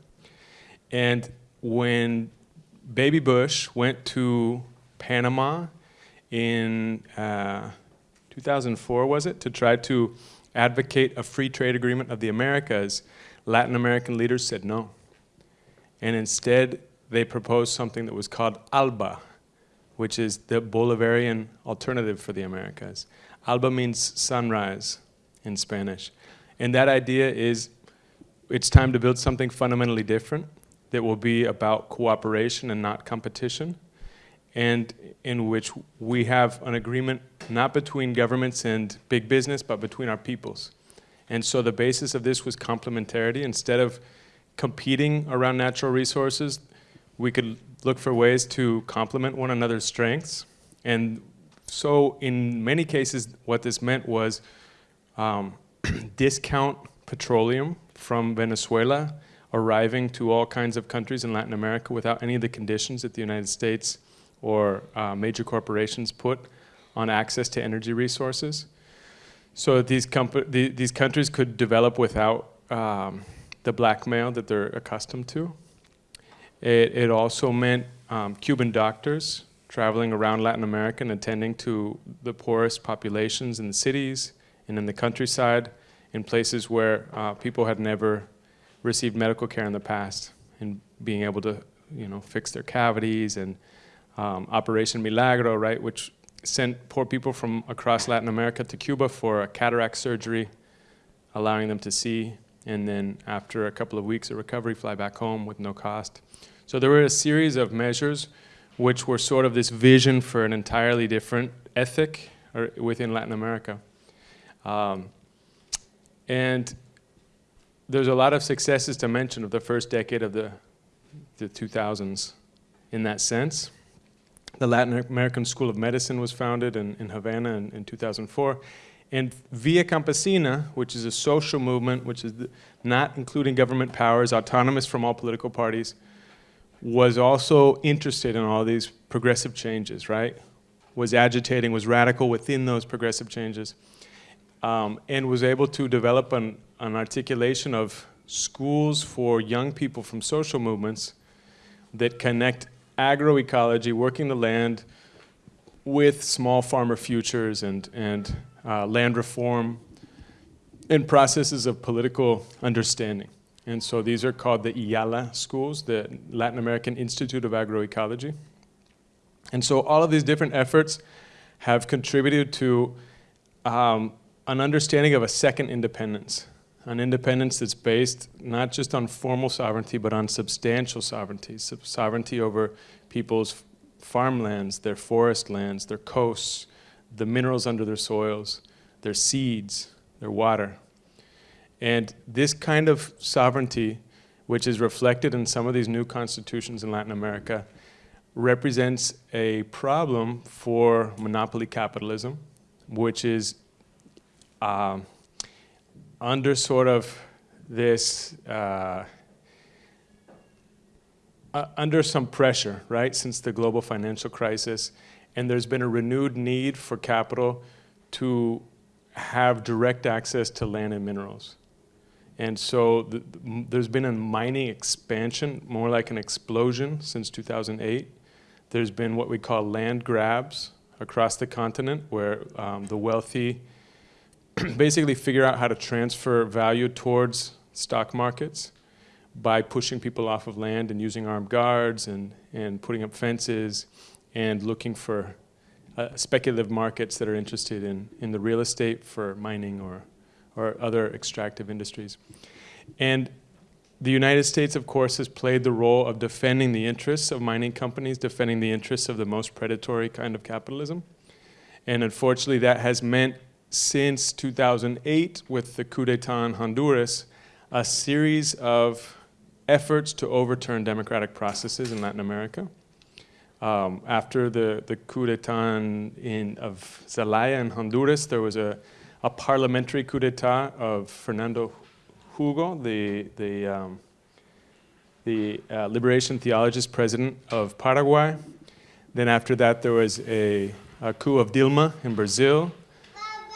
Speaker 3: And when Baby Bush went to Panama in uh, 2004, was it, to try to advocate a free trade agreement of the Americas, Latin American leaders said no. And instead they proposed something that was called ALBA, which is the Bolivarian alternative for the Americas. ALBA means sunrise in Spanish. And that idea is it's time to build something fundamentally different that will be about cooperation and not competition, and in which we have an agreement not between governments and big business, but between our peoples. And so the basis of this was complementarity. Instead of competing around natural resources, we could look for ways to complement one another's strengths. And so in many cases, what this meant was um, discount petroleum from Venezuela arriving to all kinds of countries in Latin America without any of the conditions that the United States or uh, major corporations put on access to energy resources. So these, the, these countries could develop without um, the blackmail that they're accustomed to. It, it also meant um, Cuban doctors traveling around Latin America and attending to the poorest populations in the cities and in the countryside in places where uh, people had never received medical care in the past and being able to you know, fix their cavities and um, Operation Milagro, right, which sent poor people from across Latin America to Cuba for a cataract surgery, allowing them to see, and then after a couple of weeks of recovery, fly back home with no cost. So there were a series of measures which were sort of this vision for an entirely different ethic within Latin America. Um, and there's a lot of successes to mention of the first decade of the, the 2000s in that sense. The Latin American School of Medicine was founded in, in Havana in, in 2004. And Via Campesina, which is a social movement, which is the, not including government powers, autonomous from all political parties, was also interested in all these progressive changes, right? Was agitating, was radical within those progressive changes um, and was able to develop an, an articulation of schools for young people from social movements that connect agroecology, working the land, with small farmer futures and, and uh, land reform and processes of political understanding. And so these are called the IALA schools, the Latin American Institute of Agroecology. And so all of these different efforts have contributed to um, an understanding of a second independence, an independence that's based not just on formal sovereignty, but on substantial sovereignty, sovereignty over people's farmlands, their forest lands, their coasts, the minerals under their soils, their seeds, their water. And this kind of sovereignty, which is reflected in some of these new constitutions in Latin America, represents a problem for monopoly capitalism, which is um, under sort of this, uh, uh, under some pressure, right, since the global financial crisis, and there's been a renewed need for capital to have direct access to land and minerals. And so the, the, there's been a mining expansion, more like an explosion since 2008. There's been what we call land grabs across the continent where um, the wealthy basically figure out how to transfer value towards stock markets by pushing people off of land and using armed guards and, and putting up fences and looking for uh, speculative markets that are interested in, in the real estate for mining or, or other extractive industries. And the United States, of course, has played the role of defending the interests of mining companies, defending the interests of the most predatory kind of capitalism. And unfortunately, that has meant since 2008 with the coup d'etat in Honduras, a series of efforts to overturn democratic processes in Latin America. Um, after the, the coup d'etat in, of Zelaya in Honduras, there was a, a parliamentary coup d'etat of Fernando Lugo, the, the, um, the uh, liberation theologist president of Paraguay. Then after that, there was a, a coup of Dilma in Brazil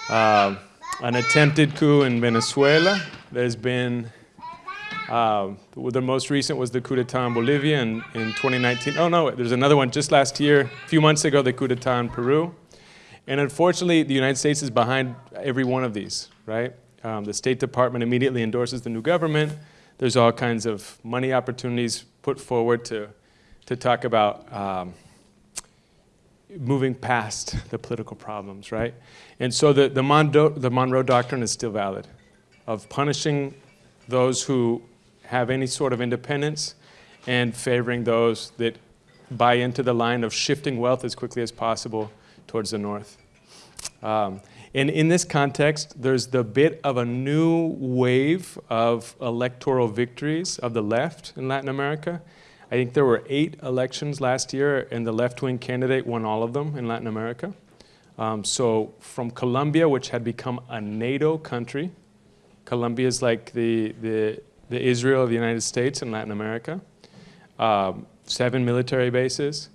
Speaker 3: uh, an attempted coup in Venezuela. There's been, uh, the most recent was the coup d'etat in Bolivia in, in 2019. Oh no, there's another one just last year, a few months ago, the coup d'etat in Peru. And unfortunately, the United States is behind every one of these, right? Um, the State Department immediately endorses the new government. There's all kinds of money opportunities put forward to to talk about um, moving past the political problems, right? And so the, the, Mondo, the Monroe Doctrine is still valid of punishing those who have any sort of independence and favoring those that buy into the line of shifting wealth as quickly as possible towards the north. Um, and in this context, there's the bit of a new wave of electoral victories of the left in Latin America. I think there were eight elections last year, and the left-wing candidate won all of them in Latin America. Um, so from Colombia, which had become a NATO country, Colombia is like the, the, the Israel of the United States in Latin America, um, seven military bases.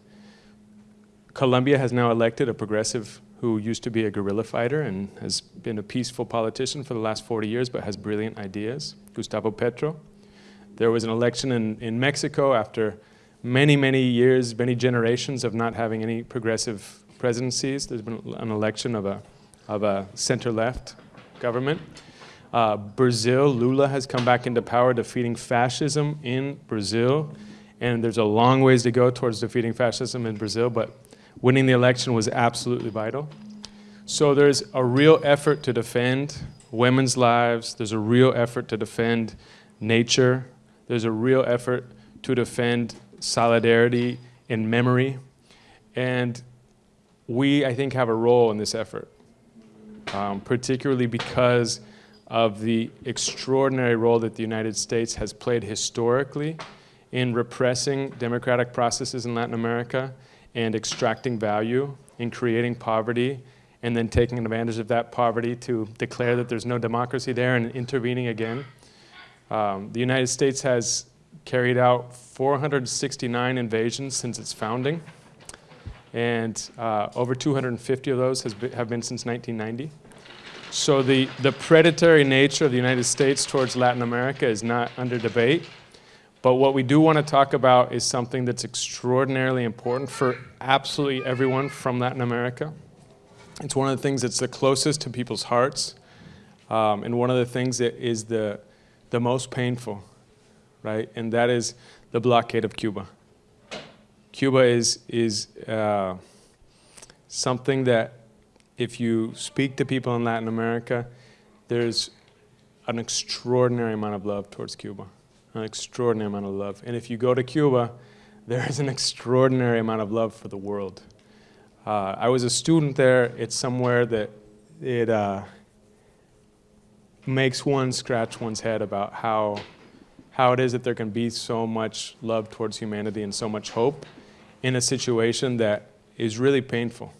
Speaker 3: Colombia has now elected a progressive who used to be a guerrilla fighter and has been a peaceful politician for the last 40 years, but has brilliant ideas, Gustavo Petro. There was an election in, in Mexico after many, many years, many generations of not having any progressive presidencies. There's been an election of a, of a center-left government. Uh, Brazil, Lula has come back into power, defeating fascism in Brazil. And there's a long ways to go towards defeating fascism in Brazil, but winning the election was absolutely vital. So there's a real effort to defend women's lives. There's a real effort to defend nature. There's a real effort to defend solidarity and memory. And we, I think, have a role in this effort, um, particularly because of the extraordinary role that the United States has played historically in repressing democratic processes in Latin America and extracting value in creating poverty and then taking advantage of that poverty to declare that there's no democracy there and intervening again. Um, the United States has carried out 469 invasions since its founding, and uh, over 250 of those have been since 1990. So the, the predatory nature of the United States towards Latin America is not under debate. But what we do want to talk about is something that's extraordinarily important for absolutely everyone from Latin America. It's one of the things that's the closest to people's hearts, um, and one of the things that is the, the most painful, right? And that is the blockade of Cuba. Cuba is, is uh, something that if you speak to people in Latin America, there's an extraordinary amount of love towards Cuba, an extraordinary amount of love. And if you go to Cuba, there is an extraordinary amount of love for the world. Uh, I was a student there. It's somewhere that it uh, makes one scratch one's head about how, how it is that there can be so much love towards humanity and so much hope in a situation that is really painful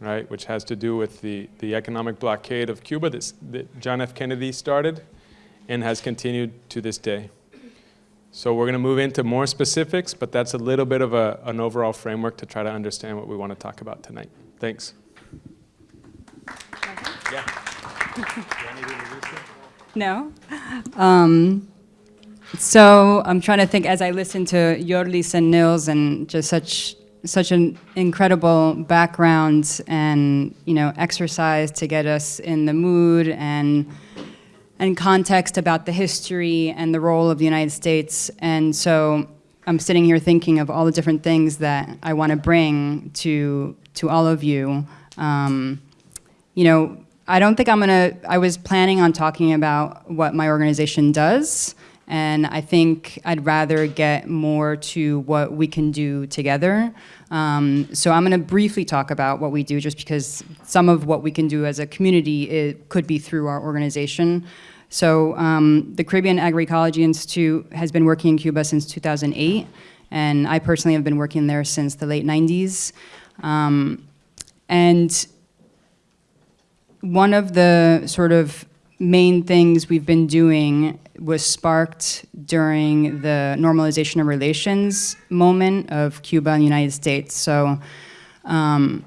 Speaker 3: right, which has to do with the, the economic blockade of Cuba that, that John F. Kennedy started and has continued to this day. So we're going to move into more specifics, but that's a little bit of a, an overall framework to try to understand what we want to talk about tonight. Thanks.
Speaker 13: No. Um, so I'm trying to think as I listen to Yorlis and Nils and just such such an incredible background and you know exercise to get us in the mood and and context about the history and the role of the United States. And so I'm sitting here thinking of all the different things that I want to bring to to all of you. Um, you know, I don't think I'm gonna. I was planning on talking about what my organization does. And I think I'd rather get more to what we can do together. Um, so I'm to briefly talk about what we do just because some of what we can do as a community it could be through our organization. So um, the Caribbean Agroecology Institute has been working in Cuba since 2008, and I personally have been working there since the late 90s. Um, and one of the sort of main things we've been doing was sparked during the normalization of relations moment of Cuba and the United States. So um,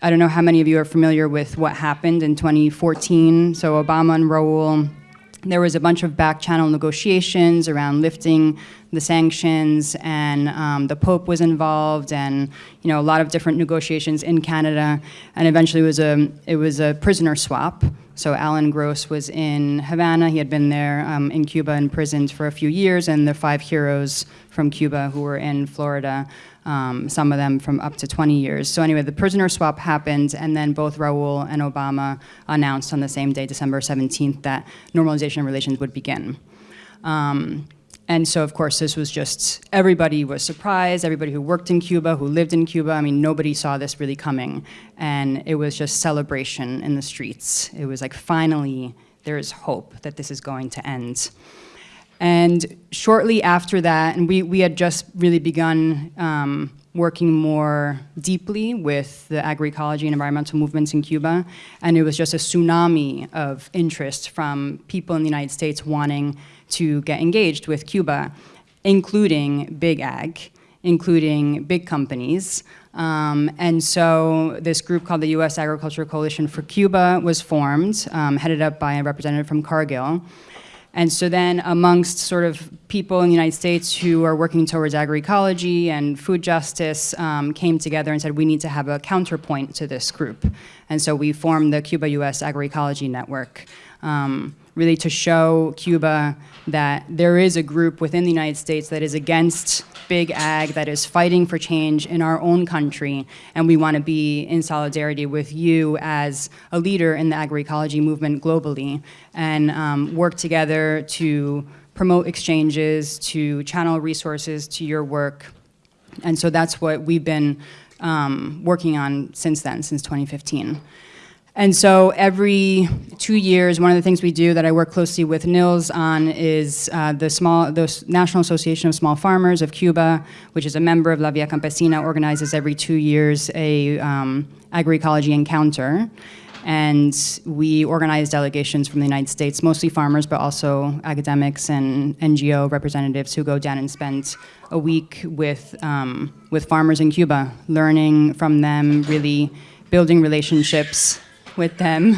Speaker 13: I don't know how many of you are familiar with what happened in 2014. So Obama and Raul there was a bunch of back channel negotiations around lifting the sanctions and um, the Pope was involved and you know a lot of different negotiations in Canada and eventually it was a, it was a prisoner swap. So Alan Gross was in Havana, he had been there um, in Cuba imprisoned for a few years and the five heroes from Cuba who were in Florida um, some of them from up to 20 years. So anyway, the prisoner swap happened, and then both Raul and Obama announced on the same day, December 17th, that normalization of relations would begin. Um, and so, of course, this was just, everybody was surprised, everybody who worked in Cuba, who lived in Cuba, I mean, nobody saw this really coming. And it was just celebration in the streets. It was like, finally, there is hope that this is going to end. And shortly after that, and we, we had just really begun um, working more deeply with the agroecology and environmental movements in Cuba, and it was just a tsunami of interest from people in the United States wanting to get engaged with Cuba, including big ag, including big companies. Um, and so this group called the U.S. Agricultural Coalition for Cuba was formed, um, headed up by a representative from Cargill. And so then amongst sort of people in the United States who are working towards agroecology and food justice um, came together and said, we need to have a counterpoint to this group. And so we formed the Cuba-US Agroecology Network, um, really to show Cuba that there is a group within the United States that is against big ag, that is fighting for change in our own country, and we want to be in solidarity with you as a leader in the agroecology movement globally, and um, work together to promote exchanges, to channel resources to your work. And so that's what we've been um, working on since then, since 2015. And so every two years, one of the things we do that I work closely with Nils on is uh, the, small, the National Association of Small Farmers of Cuba, which is a member of La Via Campesina, organizes every two years a um, agroecology encounter. And we organize delegations from the United States, mostly farmers, but also academics and NGO representatives who go down and spend a week with, um, with farmers in Cuba, learning from them, really building relationships with them.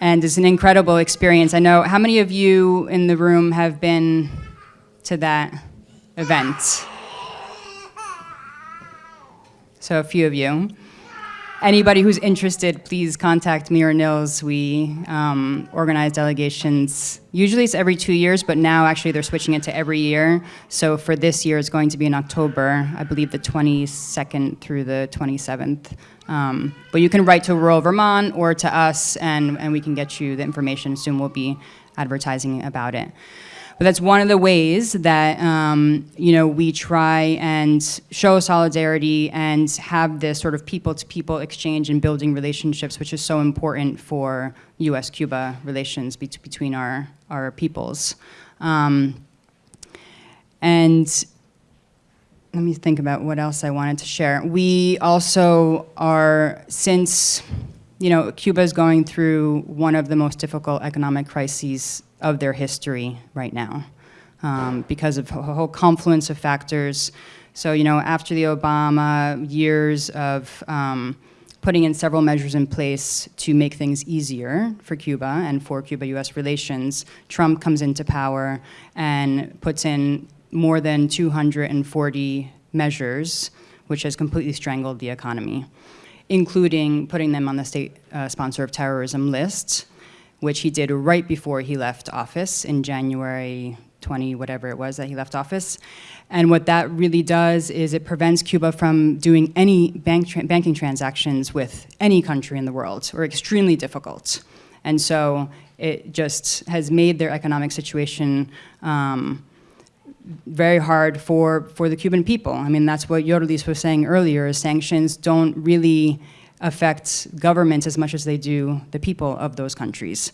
Speaker 13: And it's an incredible experience. I know, how many of you in the room have been to that event? So a few of you. Anybody who's interested, please contact me or Nils. We um, organize delegations. Usually it's every two years, but now actually they're switching it to every year. So for this year, it's going to be in October, I believe the 22nd through the 27th. Um, but you can write to rural Vermont or to us, and, and we can get you the information. Soon we'll be advertising about it. But that's one of the ways that um, you know we try and show solidarity and have this sort of people-to-people -people exchange and building relationships, which is so important for U.S.-Cuba relations be between our our peoples. Um, and let me think about what else I wanted to share. We also are, since, you know, Cuba is going through one of the most difficult economic crises of their history right now um, because of a whole confluence of factors. So, you know, after the Obama years of um, putting in several measures in place to make things easier for Cuba and for Cuba-US relations, Trump comes into power and puts in more than 240 measures, which has completely strangled the economy, including putting them on the state uh, sponsor of terrorism list, which he did right before he left office in January 20, whatever it was that he left office. And what that really does is it prevents Cuba from doing any bank tra banking transactions with any country in the world, or extremely difficult. And so it just has made their economic situation um, very hard for, for the Cuban people. I mean, that's what Yorlis was saying earlier, sanctions don't really affect governments as much as they do the people of those countries.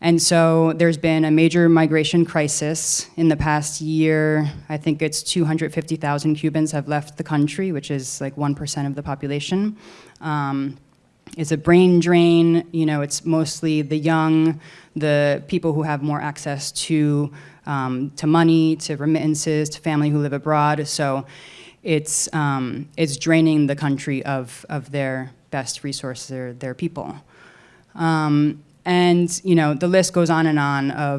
Speaker 13: And so there's been a major migration crisis in the past year. I think it's 250,000 Cubans have left the country, which is like 1% of the population. Um, it's a brain drain, you know, it's mostly the young, the people who have more access to um, to money, to remittances, to family who live abroad. So it's, um, it's draining the country of, of their best resources, their, their people. Um, And, you know, the list goes on and on of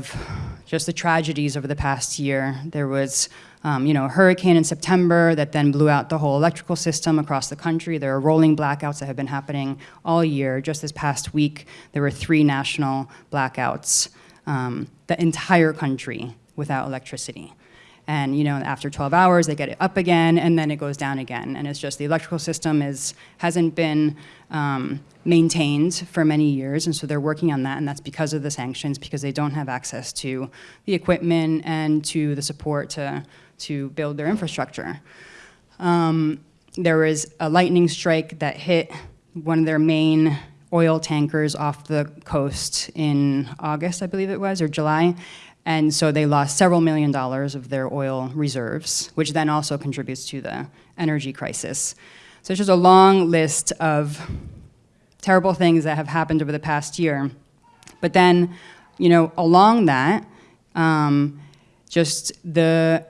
Speaker 13: just the tragedies over the past year. There was, um, you know, a hurricane in September that then blew out the whole electrical system across the country. There are rolling blackouts that have been happening all year. Just this past week, there were three national blackouts, um, the entire country without electricity. And you know, after 12 hours, they get it up again, and then it goes down again. And it's just the electrical system is hasn't been um, maintained for many years, and so they're working on that. And that's because of the sanctions, because they don't have access to the equipment and to the support to to build their infrastructure. Um, there was a lightning strike that hit one of their main oil tankers off the coast in August, I believe it was, or July. And so they lost several million dollars of their oil reserves, which then also contributes to the energy crisis. So it's just a long list of terrible things that have happened over the past year. But then, you know, along that, um, just the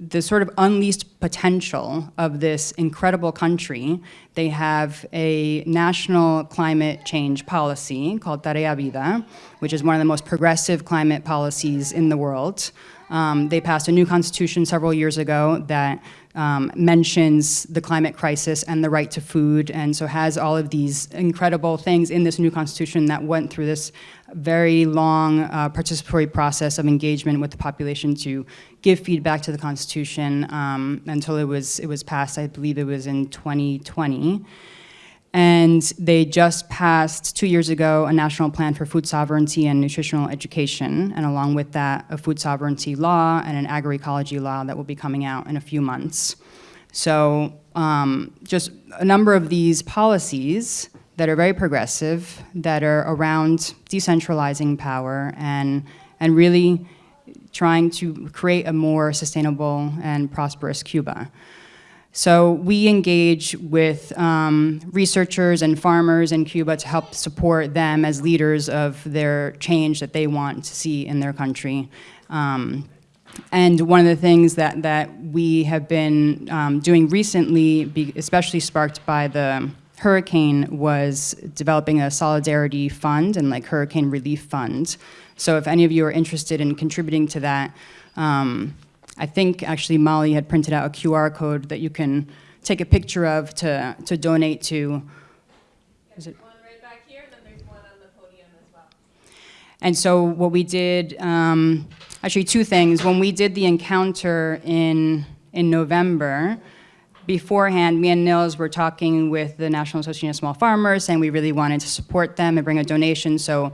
Speaker 13: the sort of unleashed potential of this incredible country. They have a national climate change policy called Tarea Vida, which is one of the most progressive climate policies in the world. Um, they passed a new constitution several years ago that um, mentions the climate crisis and the right to food, and so has all of these incredible things in this new constitution that went through this very long uh, participatory process of engagement with the population to give feedback to the constitution um, until it was it was passed. I believe it was in 2020. And they just passed two years ago a national plan for food sovereignty and nutritional education, and along with that, a food sovereignty law and an agroecology law that will be coming out in a few months. So um, just a number of these policies that are very progressive, that are around decentralizing power and, and really trying to create a more sustainable and prosperous Cuba. So we engage with um, researchers and farmers in Cuba to help support them as leaders of their change that they want to see in their country. Um, and one of the things that, that we have been um, doing recently, especially sparked by the hurricane, was developing a solidarity fund and like hurricane relief fund. So if any of you are interested in contributing to that, um, I think actually Molly had printed out a QR code that you can take a picture of to, to donate to. Is it? And so what we did, um, actually two things. When we did the encounter in, in November, beforehand, me and Nils were talking with the National Association of Small Farmers, and we really wanted to support them and bring a donation. So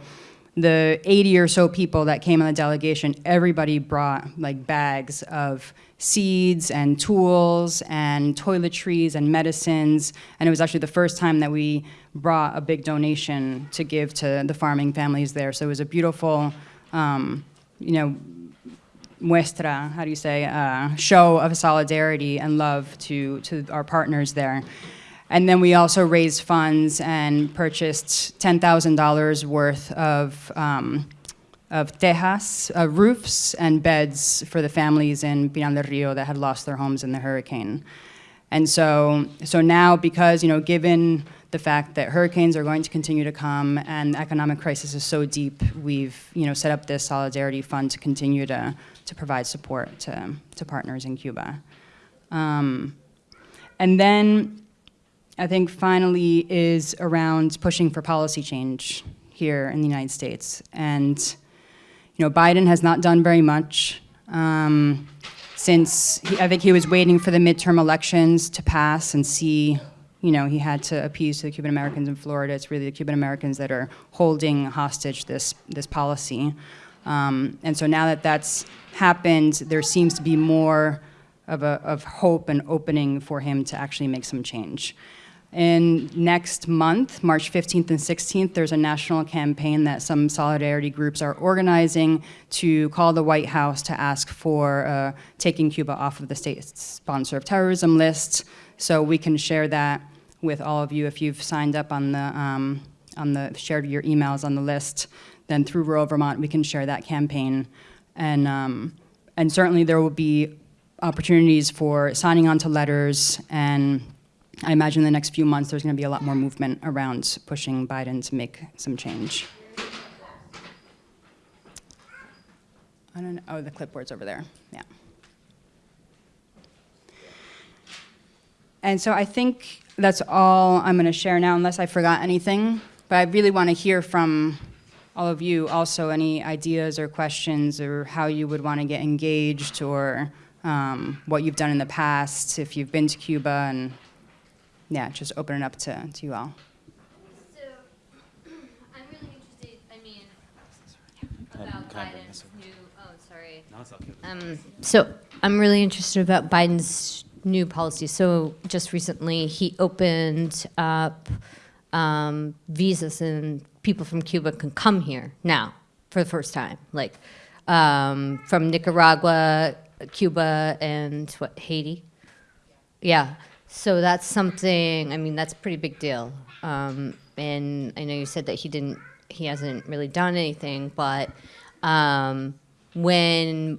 Speaker 13: the 80 or so people that came on the delegation, everybody brought like bags of seeds and tools and toiletries and medicines. And it was actually the first time that we brought a big donation to give to the farming families there. So it was a beautiful, um, you know, muestra, how do you say, uh, show of solidarity and love to, to our partners there. And then we also raised funds and purchased $10,000 worth of, um, of tejas, uh, roofs and beds for the families in Pinar del Rio that had lost their homes in the hurricane. And so, so now because, you know, given the fact that hurricanes are going to continue to come and the economic crisis is so deep, we've, you know, set up this solidarity fund to continue to, to provide support to, to partners in Cuba. Um, and then I think finally is around pushing for policy change here in the United States. And, you know, Biden has not done very much um, since he, I think he was waiting for the midterm elections to pass and see, you know, he had to appease to the Cuban Americans in Florida. It's really the Cuban Americans that are holding hostage this, this policy. Um, and so now that that's happened, there seems to be more of, a, of hope and opening for him to actually make some change. And next month, March 15th and 16th, there's a national campaign that some solidarity groups are organizing to call the White House to ask for uh, taking Cuba off of the state sponsor of terrorism list. So we can share that with all of you if you've signed up on the, um, on the shared your emails on the list. Then through Rural Vermont, we can share that campaign. And, um, and certainly there will be opportunities for signing on to letters and I imagine in the next few months there's going to be a lot more movement around pushing Biden to make some change. I don't know, oh, the clipboard's over there, yeah. And so I think that's all I'm going to share now, unless I forgot anything. But I really want to hear from all of you also any ideas or questions or how you would want to get engaged or um, what you've done in the past, if you've been to Cuba, and yeah, just open it up to, to you all.
Speaker 15: So, I'm really interested, I mean, about
Speaker 1: can I bring
Speaker 15: Biden's new, oh, sorry.
Speaker 1: No, it's okay.
Speaker 15: Um, so I'm really interested about Biden's new policy. So just recently, he opened up um, visas and people from Cuba can come here now for the first time, like um, from Nicaragua, Cuba, and what, Haiti? Yeah. So that's something, I mean, that's a pretty big deal. Um, and I know you said that he didn't, he hasn't really done anything, but um, when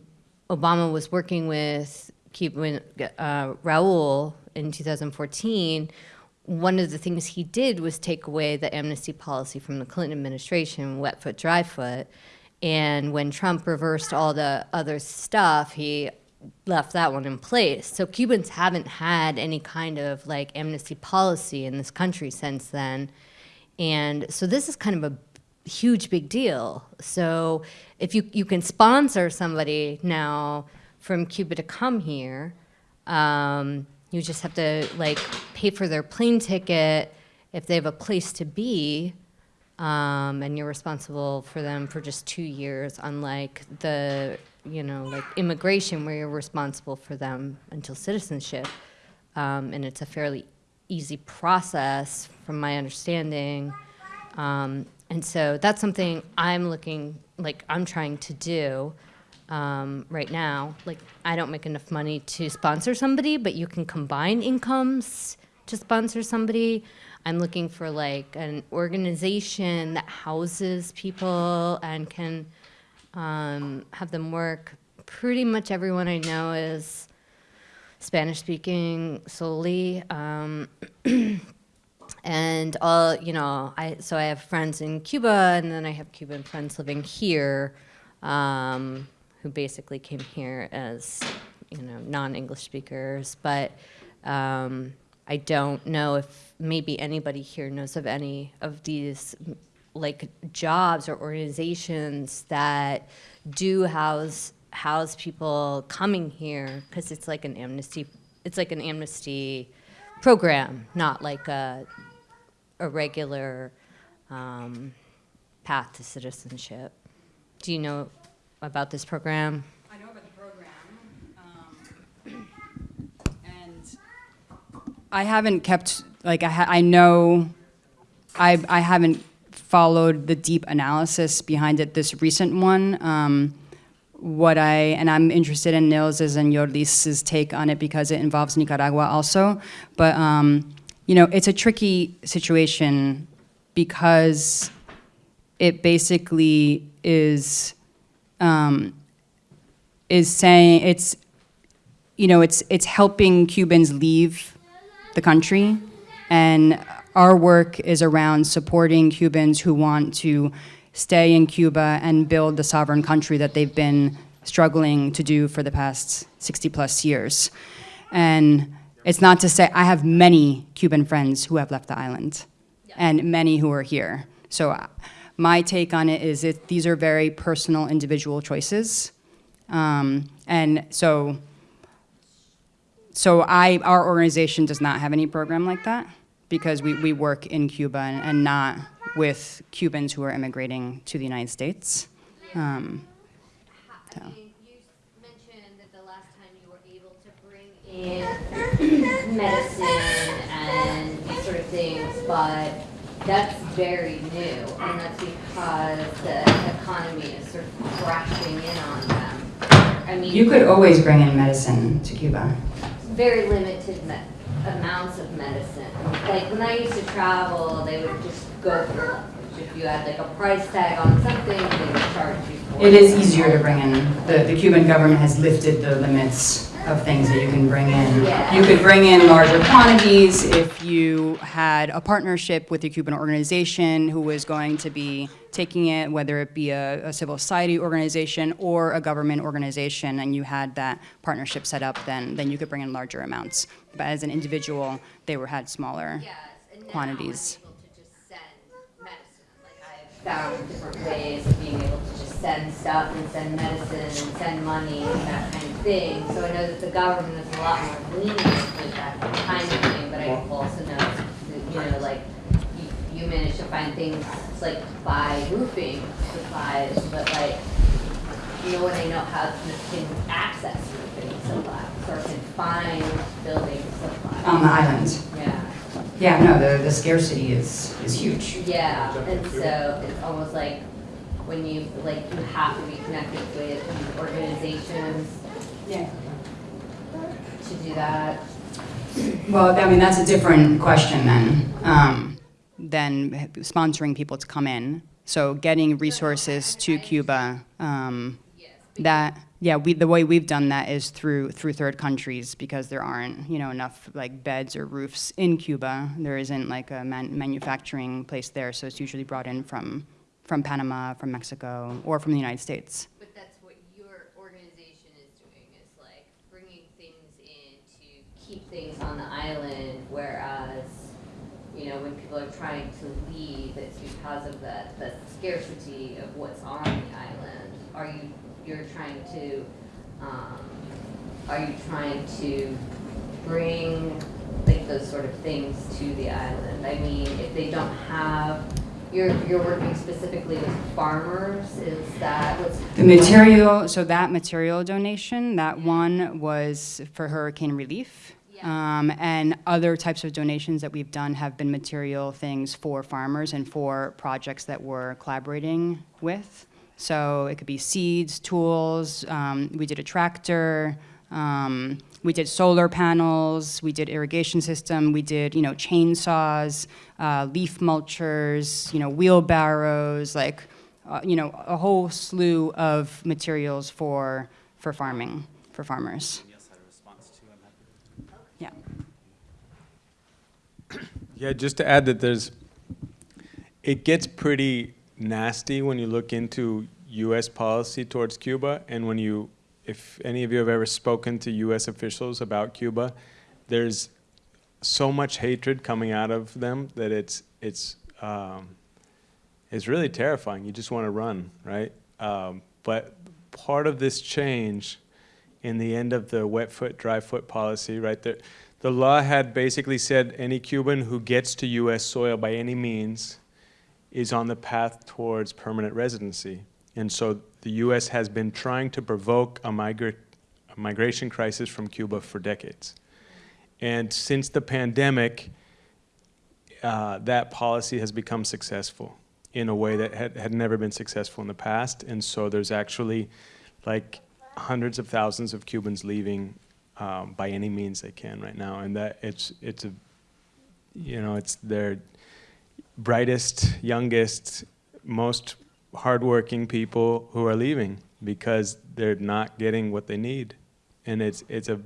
Speaker 15: Obama was working with Cuban, uh, Raul in 2014, one of the things he did was take away the amnesty policy from the Clinton administration, wet foot, dry foot. And when Trump reversed all the other stuff, he left that one in place. So Cubans haven't had any kind of like amnesty policy in this country since then. And so this is kind of a huge big deal. So if you, you can sponsor somebody now from Cuba to come here, um, you just have to like pay for their plane ticket if they have a place to be, um, and you're responsible for them for just two years, unlike the, you know, like immigration where you're responsible for them until citizenship. Um, and it's a fairly easy process from my understanding. Um, and so that's something I'm looking, like I'm trying to do um, right now. Like I don't make enough money to sponsor somebody, but you can combine incomes to sponsor somebody. I'm looking for like an organization that houses people and can um, have them work. Pretty much everyone I know is Spanish speaking solely. Um, and all, you know, I, so I have friends in Cuba and then I have Cuban friends living here um, who basically came here as, you know, non-English speakers. But um, I don't know if maybe anybody here knows of any of these like jobs or organizations that do house house people coming here because it's like an amnesty it's like an amnesty program not like a, a regular um, path to citizenship do you know about this program
Speaker 13: I know about the program, um, and I haven't kept like I, I know I I haven't followed the deep analysis behind it. This recent one, um, what I and I'm interested in Nils's and Yorlis's take on it because it involves Nicaragua also. But um, you know, it's a tricky situation because it basically is um, is saying it's you know it's it's helping Cubans leave the country and our work is around supporting Cubans who want to stay in Cuba and build the sovereign country that they've been struggling to do for the past 60 plus years. And it's not to say, I have many Cuban friends who have left the island and many who are here. So my take on it is that these are very personal individual choices. Um, and so, so I, our organization does not have any program like that because we, we work in Cuba and, and not with Cubans who are immigrating to the United States. Um, so.
Speaker 15: in medicine and these sort of things, but that's very new, and that's because the economy is sort of crashing in on them. I mean,
Speaker 13: You could always bring in medicine to Cuba.
Speaker 15: very limited amounts of medicine. Like when I used to travel, they would just go for it. If you had like a price tag on something, they would charge you. It
Speaker 13: is easier to bring in. The, the Cuban government has lifted the limits of things that you can bring in. You could bring in larger quantities if you had a partnership with a Cuban organization who was going to be taking it, whether it be a, a civil society organization or a government organization, and you had that partnership set up, then, then you could bring in larger amounts. But as an individual, they were, had smaller quantities.
Speaker 15: Found different ways of being able to just send stuff and send medicine and send money and that kind of thing. So I know that the government is a lot more lenient with that kind of thing, but I also know that, you know, like, you, you manage to find things, like, buy roofing supplies, but like, no one I know how to, can access roofing supplies or can find building supplies.
Speaker 13: On the island.
Speaker 15: Yeah.
Speaker 13: Yeah, no, the, the scarcity is, is huge.
Speaker 15: Yeah, and so it's almost like when you, like, you have to be connected with these organizations.
Speaker 13: Yeah.
Speaker 15: To do that.
Speaker 13: Well, I mean, that's a different question then, um, than sponsoring people to come in. So getting resources to Cuba, um, that, yeah, we, the way we've done that is through, through third countries because there aren't, you know, enough like beds or roofs in Cuba. There isn't like a man, manufacturing place there, so it's usually brought in from, from Panama, from Mexico, or from the United States.
Speaker 15: But that's what your organization is doing, is like bringing things in to keep things on the island, whereas, you know, when people are trying to leave, it's because of the, the scarcity of what's on the island. Are you, you're trying to, um, are you trying to bring like those sort of things to the island? I mean, if they don't have, you're, you're working specifically with farmers, is that what's?
Speaker 13: The material, so that material donation, that one was for hurricane relief. Um, and other types of donations that we've done have been material things for farmers and for projects that we're collaborating with. So it could be seeds, tools, um, we did a tractor, um, we did solar panels, we did irrigation system, we did, you know, chainsaws, uh, leaf mulchers, you know, wheelbarrows, like, uh, you know, a whole slew of materials for, for farming, for farmers. Yeah.
Speaker 3: Yeah, just to add that there's, it gets pretty nasty when you look into U.S. policy towards Cuba, and when you, if any of you have ever spoken to U.S. officials about Cuba, there's so much hatred coming out of them that it's it's um, it's really terrifying. You just want to run, right? Um, but part of this change in the end of the wet foot, dry foot policy, right there, the law had basically said any Cuban who gets to U.S. soil by any means is on the path towards permanent residency. And so the U.S. has been trying to provoke a, migra a migration crisis from Cuba for decades. And since the pandemic, uh, that policy has become successful in a way that had, had never been successful in the past. And so there's actually like hundreds of thousands of Cubans leaving um, by any means they can right now. And that it's, it's a, you know, it's their brightest, youngest, most hardworking people who are leaving because they're not getting what they need. And it's, it's a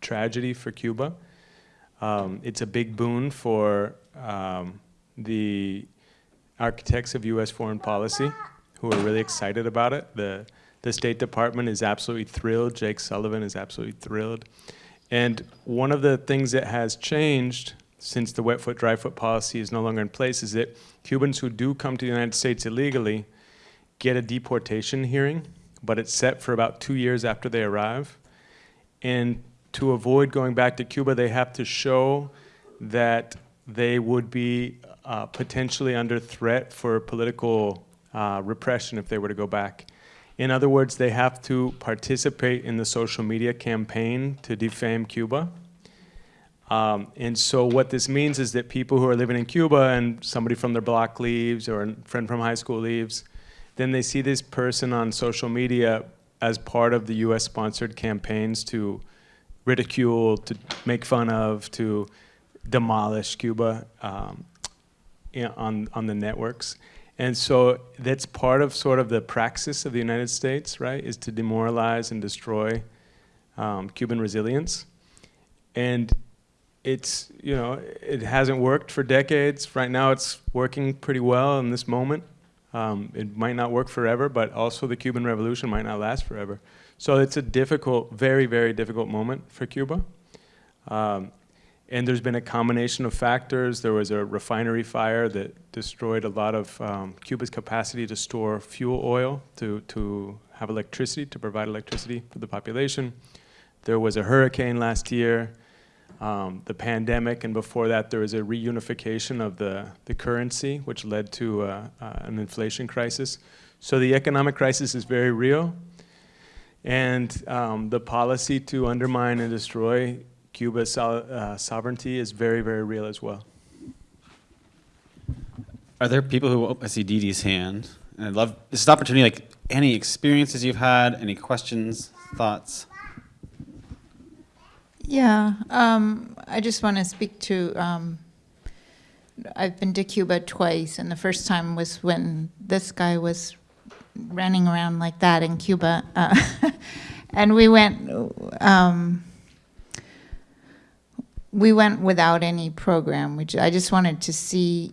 Speaker 3: tragedy for Cuba. Um, it's a big boon for um, the architects of U.S. foreign policy who are really excited about it. The, the State Department is absolutely thrilled. Jake Sullivan is absolutely thrilled. And one of the things that has changed since the wet foot, dry foot policy is no longer in place is that Cubans who do come to the United States illegally get a deportation hearing, but it's set for about two years after they arrive. And to avoid going back to Cuba, they have to show that they would be uh, potentially under threat for political uh, repression if they were to go back. In other words, they have to participate in the social media campaign to defame Cuba. Um, and so what this means is that people who are living in Cuba and somebody from their block leaves or a friend from high school leaves, then they see this person on social media as part of the US sponsored campaigns to ridicule, to make fun of, to demolish Cuba um, on, on the networks. And so that's part of sort of the praxis of the United States, right, is to demoralize and destroy um, Cuban resilience. And it's, you know, it hasn't worked for decades. Right now it's working pretty well in this moment. Um, it might not work forever, but also the Cuban Revolution might not last forever. So it's a difficult, very, very difficult moment for Cuba. Um, and there's been a combination of factors. There was a refinery fire that destroyed a lot of um, Cuba's capacity to store fuel oil, to, to have electricity, to provide electricity for the population. There was a hurricane last year, um, the pandemic, and before that there was a reunification of the, the currency, which led to uh, uh, an inflation crisis. So the economic crisis is very real. And um, the policy to undermine and destroy Cuba's so, uh, sovereignty is very, very real as well.
Speaker 1: Are there people who, I see Dee's hand, and I'd love, this is an opportunity, like, any experiences you've had, any questions, thoughts?
Speaker 19: Yeah, um, I just want to speak to, um, I've been to Cuba twice, and the first time was when this guy was running around like that in Cuba. Uh, and we went, um, we went without any program, which I just wanted to see,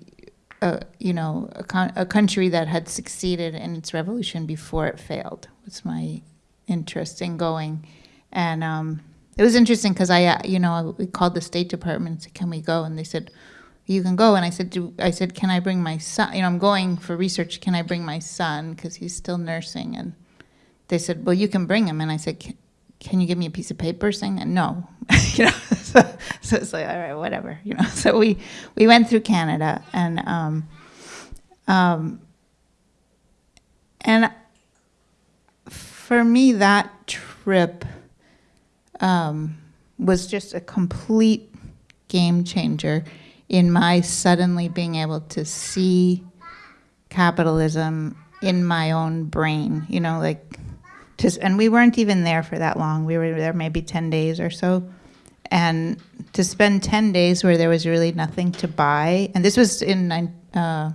Speaker 19: uh, you know, a, a, country that had succeeded in its revolution before it failed. Was my interest in going, and um, it was interesting because I, uh, you know, we called the State Department and said, "Can we go?" And they said, "You can go." And I said, Do, "I said, can I bring my son? You know, I'm going for research. Can I bring my son because he's still nursing?" And they said, "Well, you can bring him." And I said, can you give me a piece of paper saying that? No, you know, so, so, it's like, all right, whatever, you know. So we, we went through Canada and, um, um, and for me, that trip um, was just a complete game changer in my suddenly being able to see capitalism in my own brain, you know, like to, and we weren't even there for that long. We were there maybe 10 days or so. And to spend 10 days where there was really nothing to buy, and this was in uh,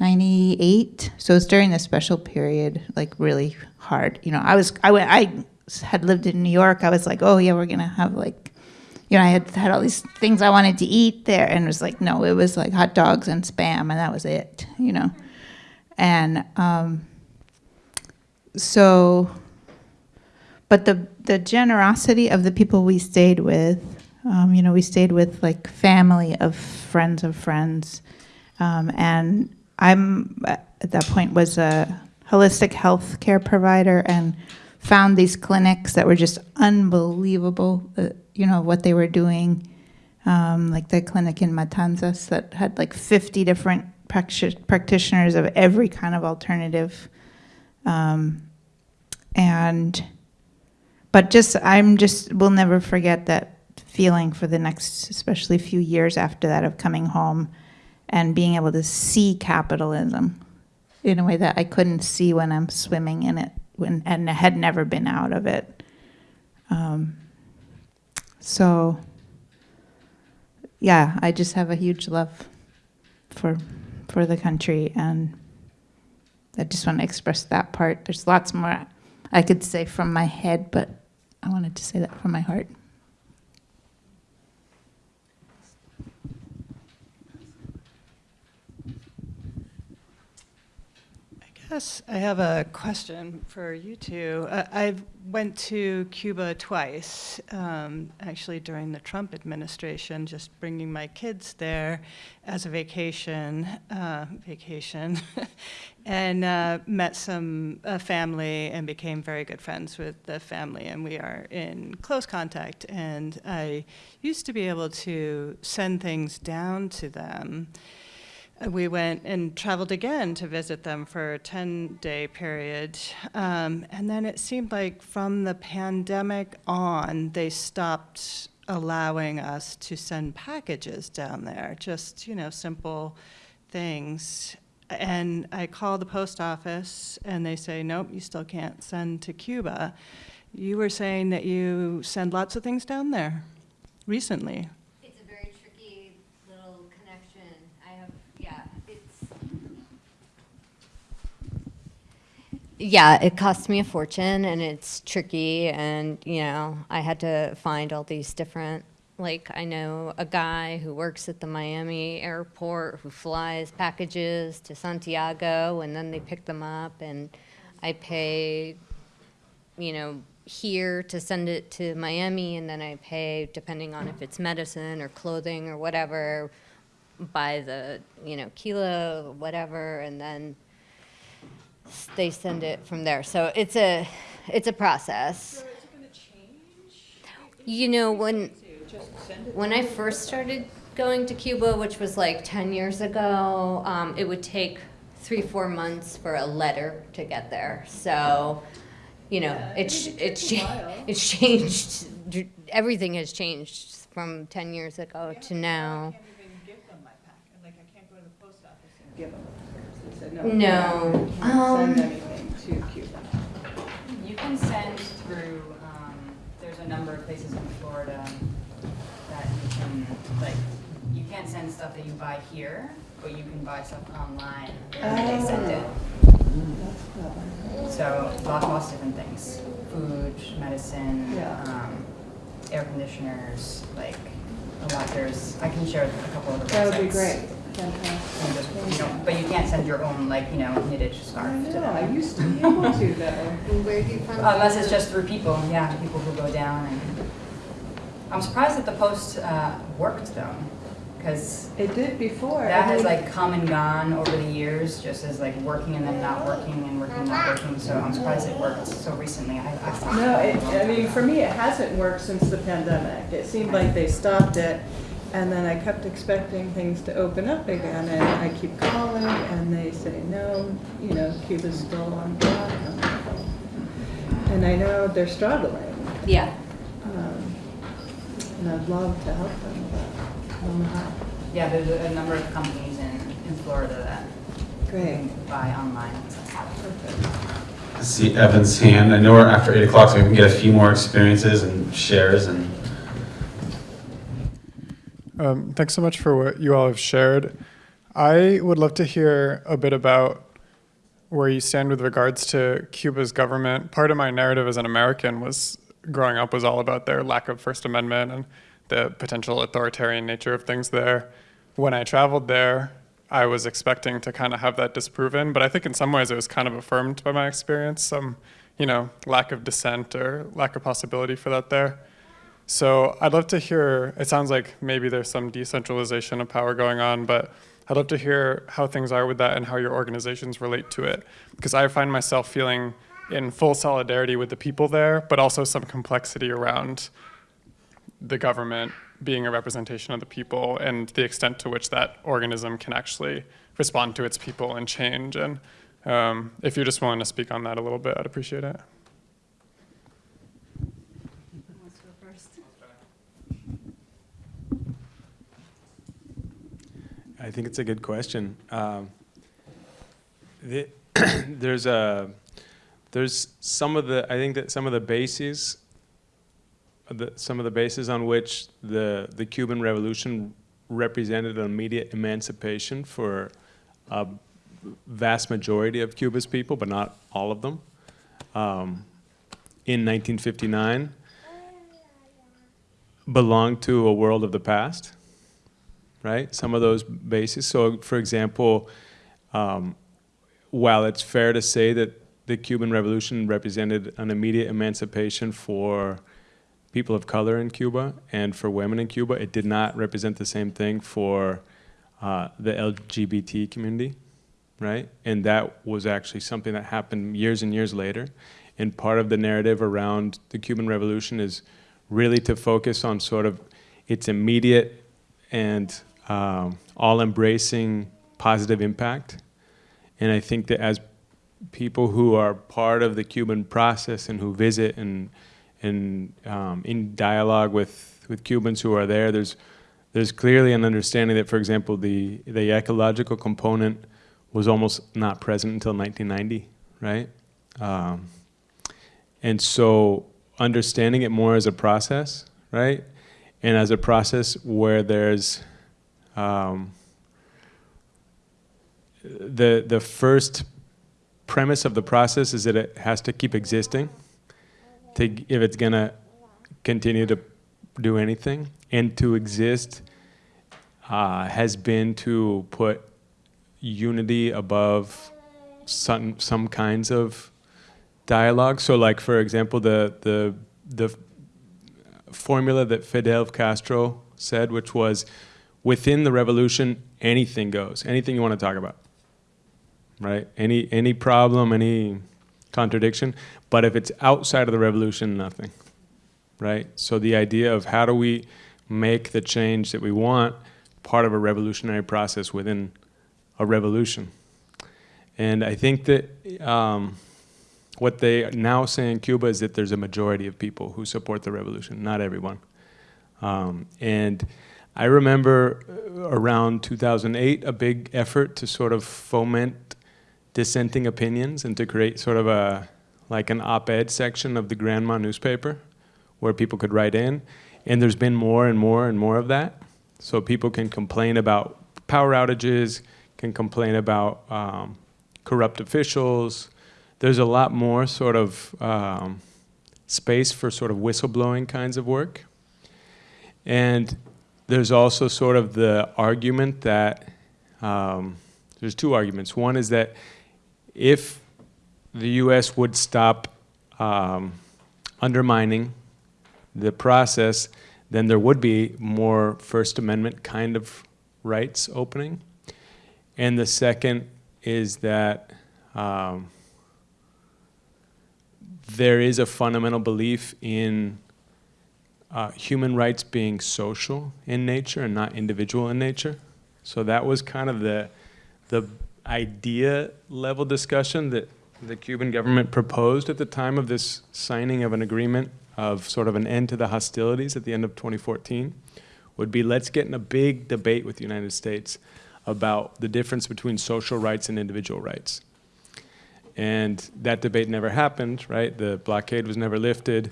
Speaker 19: 98, so it's during the special period, like really hard. You know, I was, I, went, I had lived in New York. I was like, oh yeah, we're gonna have like, you know, I had had all these things I wanted to eat there, and it was like, no, it was like hot dogs and spam, and that was it, you know. And um, so, but the the generosity of the people we stayed with, um, you know, we stayed with like family of friends of friends, um, and I'm at that point was a holistic health care provider and found these clinics that were just unbelievable. Uh, you know what they were doing, um, like the clinic in Matanzas that had like 50 different practitioners of every kind of alternative um, and, but just, I'm just, we'll never forget that feeling for the next, especially few years after that of coming home and being able to see capitalism in a way that I couldn't see when I'm swimming in it when, and had never been out of it. Um, so, yeah, I just have a huge love for for the country, and I just want to express that part. There's lots more I could say from my head, but I wanted to say that from my heart.
Speaker 8: Yes, I have a question for you two. Uh, I went to Cuba twice, um, actually during the Trump administration, just bringing my kids there as a vacation, uh, vacation, and uh, met some family and became very good friends with the family, and we are in close contact. And I used to be able to send things down to them we went and traveled again to visit them for a 10 day period. Um, and then it seemed like from the pandemic on, they stopped allowing us to send packages down there, just, you know, simple things. And I called the post office and they say, nope, you still can't send to Cuba. You were saying that you send lots of things down there recently.
Speaker 15: Yeah, it cost me a fortune and it's tricky and, you know, I had to find all these different, like, I know a guy who works at the Miami airport who flies packages to Santiago and then they pick them up and I pay, you know, here to send it to Miami and then I pay, depending on if it's medicine or clothing or whatever, by the, you know, kilo, whatever, and then they send it from there. So it's a, it's a process. You know, when, when I first started going to Cuba, which was like 10 years ago, um, it would take three, four months for a letter to get there. So, you know, it's, it's, cha- it's changed, everything has changed from 10 years ago to now.
Speaker 8: Give them. They said,
Speaker 15: No.
Speaker 8: you can't
Speaker 15: Um,
Speaker 8: Send anything to Cuba.
Speaker 13: You can send through, um, there's a number of places in Florida that you can, like, you can't send stuff that you buy here, but you can buy stuff online and they send it. So lots, lots of different things, food, medicine,
Speaker 8: Yeah.
Speaker 13: um, air conditioners, like, a lot, there's, I can share a couple of the websites.
Speaker 8: That would be great.
Speaker 13: And
Speaker 8: Fantastic.
Speaker 13: just, but you can't send your own, like, you know, knitted scarf to them.
Speaker 8: know, I used to be able to though.
Speaker 15: Where do you find?
Speaker 13: Unless it's just through people, yeah, people who go down and, I'm surprised that the post, uh, worked though, because
Speaker 8: It did before.
Speaker 13: that
Speaker 8: I
Speaker 13: has like come and gone over the years, just as like working and then not working and working and not working, so I'm surprised it worked so recently, I, I thought.
Speaker 8: No, it, I mean, for me, it hasn't worked since the pandemic. It seemed like they stopped it, and then I kept expecting things to open up again, and I keep calling, and they say, no, you know, Cuba's still on block. And I know they're struggling.
Speaker 15: Yeah.
Speaker 8: Um, And I'd love to help them, but I don't know how.
Speaker 13: Yeah, there's a a number of companies in, in Florida that
Speaker 8: Great.
Speaker 13: buy online.
Speaker 1: I see Evan's hand. I know we're after 8 o'clock, so we can get a few more experiences and shares and
Speaker 20: Um, thanks so much for what you all have shared. I would love to hear a bit about where you stand with regards to Cuba's government. Part of my narrative as an American was growing up was all about their lack of First Amendment and the potential authoritarian nature of things there. When I traveled there, I was expecting to kind of have that disproven, but I think in some ways it was kind of affirmed by my experience, some, you know, lack of dissent or lack of possibility for that there. So I'd love to hear, it sounds like maybe there's some decentralization of power going on, but I'd love to hear how things are with that and how your organizations relate to it. Because I find myself feeling in full solidarity with the people there, but also some complexity around the government being a representation of the people and the extent to which that organism can actually respond to its people and change. And um, if you're just willing to speak on that a little bit, I'd appreciate it.
Speaker 3: I think it's a good question. Um, the, there's a there's some of the I think that some of the bases the, some of the bases on which the the Cuban Revolution represented an immediate emancipation for a vast majority of Cuba's people, but not all of them. Um, in 1959, belonged to a world of the past right? Some of those bases. So, for example, um, while it's fair to say that the Cuban Revolution represented an immediate emancipation for people of color in Cuba and for women in Cuba, it did not represent the same thing for uh, the LGBT community, right? And that was actually something that happened years and years later. And part of the narrative around the Cuban Revolution is really to focus on sort of its immediate and um, all-embracing positive impact. And I think that as people who are part of the Cuban process and who visit and and um, in dialogue with with Cubans who are there, there's there's clearly an understanding that, for example, the the ecological component was almost not present until 1990, right? Um, and so understanding it more as a process, right? And as a process where there's um, the the first premise of the process is that it has to keep existing to, if it's going to continue to do anything. And to exist uh, has been to put unity above some, some kinds of dialogue. So like, for example, the, the, the formula that Fidel Castro said, which was within the revolution, anything goes, anything you want to talk about, right? Any, any problem, any contradiction, but if it's outside of the revolution, nothing, right? So the idea of how do we make the change that we want part of a revolutionary process within a revolution. And I think that um, what they now say in Cuba is that there's a majority of people who support the revolution, not everyone. Um, and I remember uh, around 2008 a big effort to sort of foment dissenting opinions and to create sort of a like an op-ed section of the Granma newspaper where people could write in. And there's been more and more and more of that. So people can complain about power outages, can complain about um, corrupt officials. There's a lot more sort of um, space for sort of whistleblowing kinds of work. And there's also sort of the argument that, um, there's two arguments. One is that if the US would stop um, undermining the process, then there would be more First Amendment kind of rights opening. And the second is that um, there is a fundamental belief in uh, human rights being social in nature and not individual in nature. So that was kind of the, the idea level discussion that the Cuban government proposed at the time of this signing of an agreement of sort of an end to the hostilities at the end of 2014 would be let's get in a big debate with the United States about the difference between social rights and individual rights. And that debate never happened, right? The blockade was never lifted,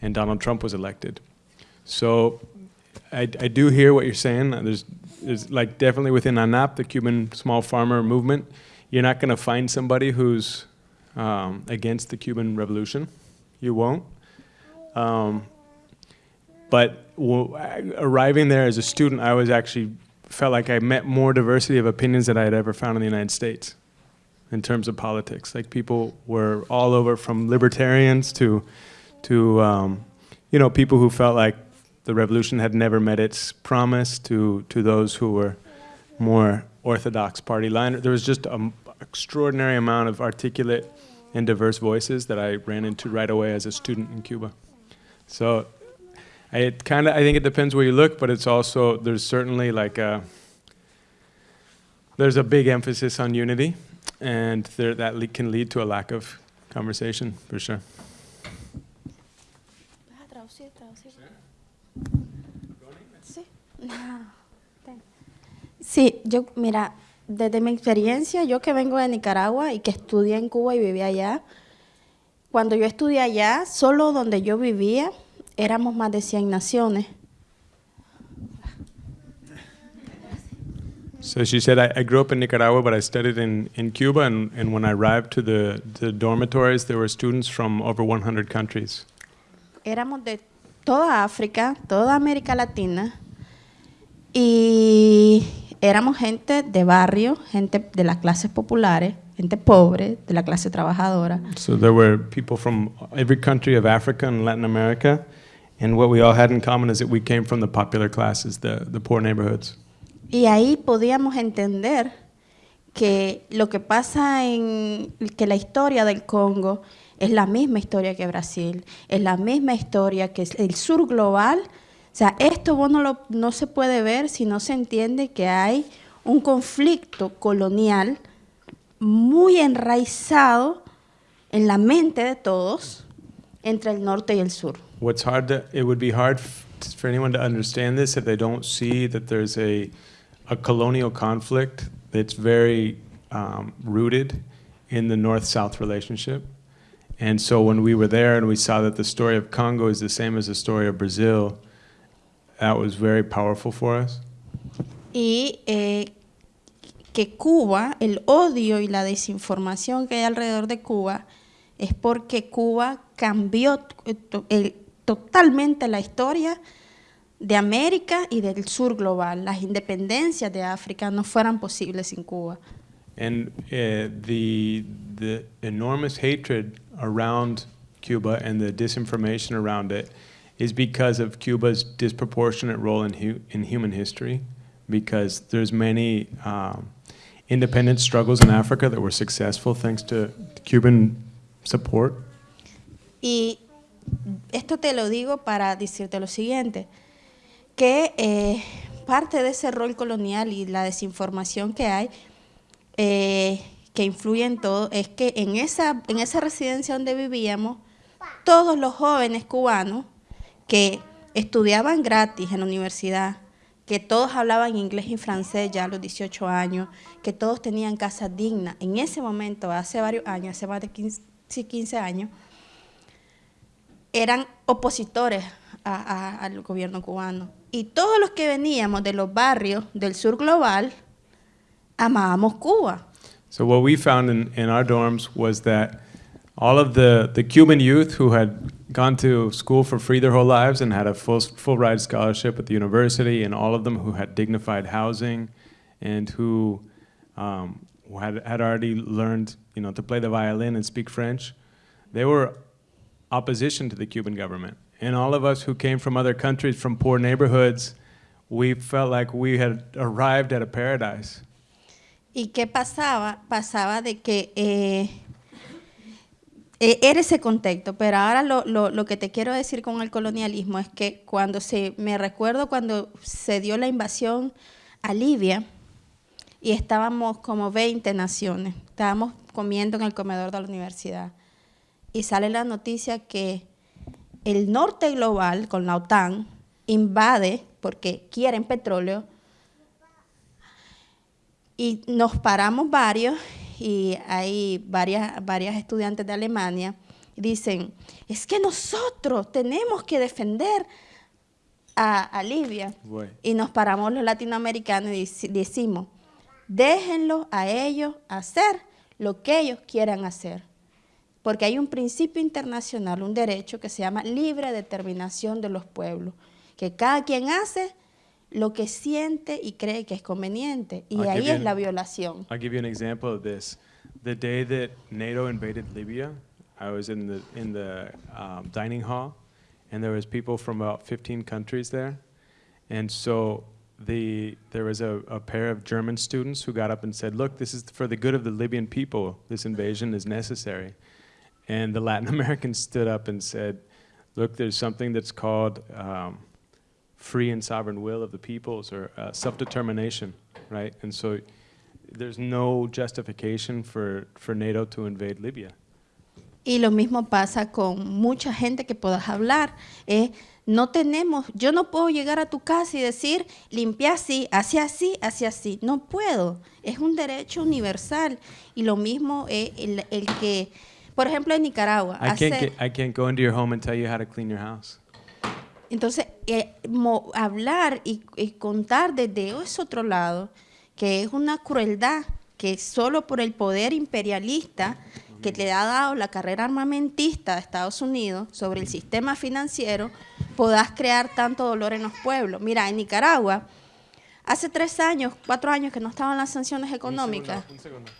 Speaker 3: and Donald Trump was elected. So I, I do hear what you're saying. There's, there's like definitely within ANAP, the Cuban small farmer movement, you're not going to find somebody who's um, against the Cuban Revolution. You won't. Um, but arriving there as a student, I was actually felt like I met more diversity of opinions than I had ever found in the United States in terms of politics. Like people were all over from libertarians to, to um, you know, people who felt like the revolution had never met its promise to, to those who were more orthodox party line. There was just an extraordinary amount of articulate and diverse voices that I ran into right away as a student in Cuba. So I kind of, I think it depends where you look, but it's also, there's certainly like a, there's a big emphasis on unity, and there, that can lead to a lack of conversation, for sure.
Speaker 2: Sí, yo, mira, desde mi experiencia, yo que vengo de Nicaragua y que estudié en Cuba y viví allá, cuando yo estudié allá, solo donde yo vivía, éramos más de 100 naciones.
Speaker 3: So she said, I, I, grew up in Nicaragua, but I studied in, in Cuba, and, and when I arrived to the, the dormitories, there were students from over 100 countries.
Speaker 2: Éramos de toda África, toda América Latina, y éramos gente de barrio, gente de las clases populares, gente pobre, de la clase trabajadora.
Speaker 3: So there were people from every country of Africa and Latin America, and what we all had in common is that we came from the popular classes, the, the poor neighborhoods.
Speaker 2: Y ahí podíamos entender que lo que pasa en que la historia del Congo es la misma historia que Brasil, es la misma historia que el sur global. Sea, esto vos no, lo, no se puede ver si no se entiende que hay un conflicto colonial muy enraizado en la mente de todos entre el norte y el sur.
Speaker 3: What's hard to, it would be hard for anyone to understand this if they don't see that there's a a colonial conflict that's very um, rooted in the north-south relationship. And so when we were there and we saw that the story of Congo is the same as the story of Brazil, that was very powerful for us.
Speaker 2: Y eh, que Cuba, el odio y la desinformación que hay alrededor de Cuba, es porque Cuba cambió el- totalmente la historia de América y del sur global. Las independencias de África no fueran posibles sin Cuba.
Speaker 3: And uh, the the enormous hatred around Cuba and the disinformation around it is because of Cuba's disproportionate role in hu- in human history. Because there's many um, independent struggles in Africa that were successful thanks to Cuban support.
Speaker 2: Y esto te lo digo para decirte lo siguiente, que eh, parte de ese rol colonial y la desinformación que hay, eh, que influye en todo, es que en esa, en esa residencia donde vivíamos, todos los jóvenes cubanos que estudiaban gratis en la universidad, que todos hablaban inglés y francés ya a los 18 años, que todos tenían casas dignas, en ese momento, hace varios años, hace más de 15, sí, 15 años, eran opositores al gobierno cubano. Y todos los que veníamos de los barrios del sur global, amábamos Cuba.
Speaker 3: So what we found in, our dorms was that all of the Cuban youth who had gone to school for free their whole lives and had a full, full ride scholarship at the university, and all of them who had dignified housing and who um, who had, had already learned you know, to play the violin and speak French, they were opposition to the Cuban government. And all of us who came from other countries, from poor neighborhoods, we felt like we had arrived at a paradise.
Speaker 2: ¿Y qué pasaba? Pasaba de que eh, eh, era ese contexto, pero ahora lo, lo- lo que te quiero decir con el colonialismo es que cuando se, me recuerdo cuando se dio la invasión a Libia y estábamos como 20 naciones, estábamos comiendo en el comedor de la universidad y sale la noticia que el norte global con la OTAN invade porque quieren petróleo y nos paramos varios y hay varias, varias estudiantes de Alemania dicen, es que nosotros tenemos que defender a, a Libia. Y nos paramos los latinoamericanos y decimos, déjenlo a ellos hacer lo que ellos quieran hacer. Porque hay un principio internacional, un derecho que se llama libre determinación de los pueblos, que cada quien hace lo que siente y cree que es conveniente. Y
Speaker 3: I'll
Speaker 2: ahí es
Speaker 3: an-
Speaker 2: la violación.
Speaker 3: I'll give you an example of this. The day that NATO invaded Libya, I was in the in the um, dining hall, and there was people from about 15 countries there, and so the there was a, a pair of German students who got up and said, "Look, this is for the good of the Libyan people. This invasion is necessary." And the Latin Americans stood up and said, "Look, there's something that's called." Um, free and sovereign will of the peoples or uh, self-determination, right? And so there's no justification for, for NATO to invade Libya.
Speaker 2: Y lo mismo pasa con mucha gente que puedas hablar. Eh, no tenemos, yo no puedo llegar a tu casa y decir, limpia así, hacia así, hacia así. No puedo. Es un derecho universal. Y lo mismo es el, el que, por ejemplo, en Nicaragua.
Speaker 3: I can't, get, I can't go into your home and tell you how to clean your house.
Speaker 2: Entonces, eh, mo- hablar y, y contar desde ese otro lado, que es una crueldad que solo por el poder imperialista que le ha dado la carrera armamentista de Estados Unidos sobre el sistema financiero, podás crear tanto dolor en los pueblos. Mira, en Nicaragua, hace tres años, cuatro años que no estaban las sanciones económicas.
Speaker 3: Un segundo.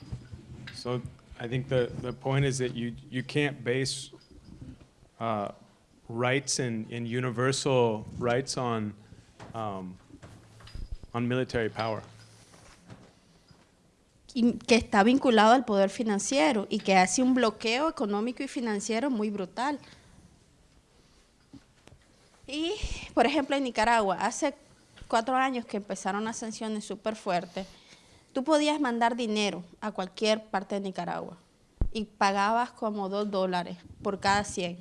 Speaker 3: So I think the, the point is that you, you can't base uh, rights and, and universal rights on, um, on military power.
Speaker 2: que está vinculado al poder financiero y que hace un bloqueo económico y financiero muy brutal. Y, por ejemplo, en Nicaragua, hace cuatro años que empezaron las sanciones súper fuertes, tú podías mandar dinero a cualquier parte de Nicaragua y pagabas como dos dólares por cada 100.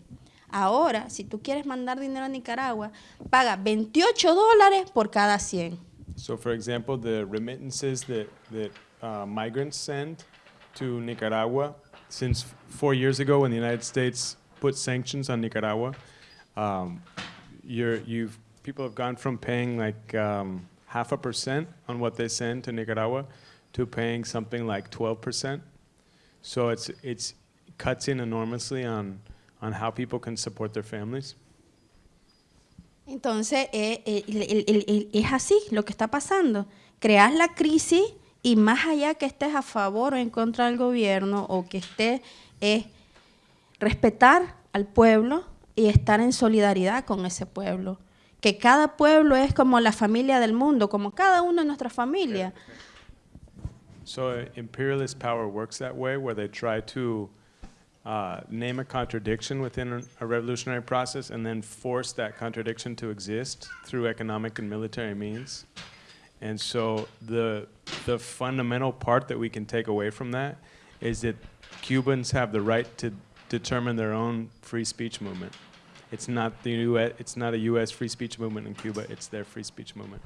Speaker 2: Ahora, si tú quieres mandar dinero a Nicaragua, paga 28 dólares por cada 100.
Speaker 3: So, for example, the remittances that, that uh, migrants send to Nicaragua, since four years ago when the United States put sanctions on Nicaragua, um, you're, you've, people have gone from paying like um, half a percent on what they send to Nicaragua to paying something like 12%. So it's, it's cuts in enormously on, on how people can support their families.
Speaker 2: Entonces, eh, eh, es así lo que está pasando. Creas la crisis y más allá que estés a favor o en contra del gobierno o que estés, es respetar al pueblo y estar en solidaridad con ese pueblo. Que cada pueblo es como la familia del mundo, como cada uno de nuestra familia.
Speaker 3: So uh, imperialist power works that way, where they try to uh, name a contradiction within a- revolutionary process and then force that contradiction to exist through economic and military means. And so the the fundamental part that we can take away from that is that Cubans have the right to determine their own free speech movement. It's not the U.S. It's not a U.S. free speech movement in Cuba. It's their free speech movement.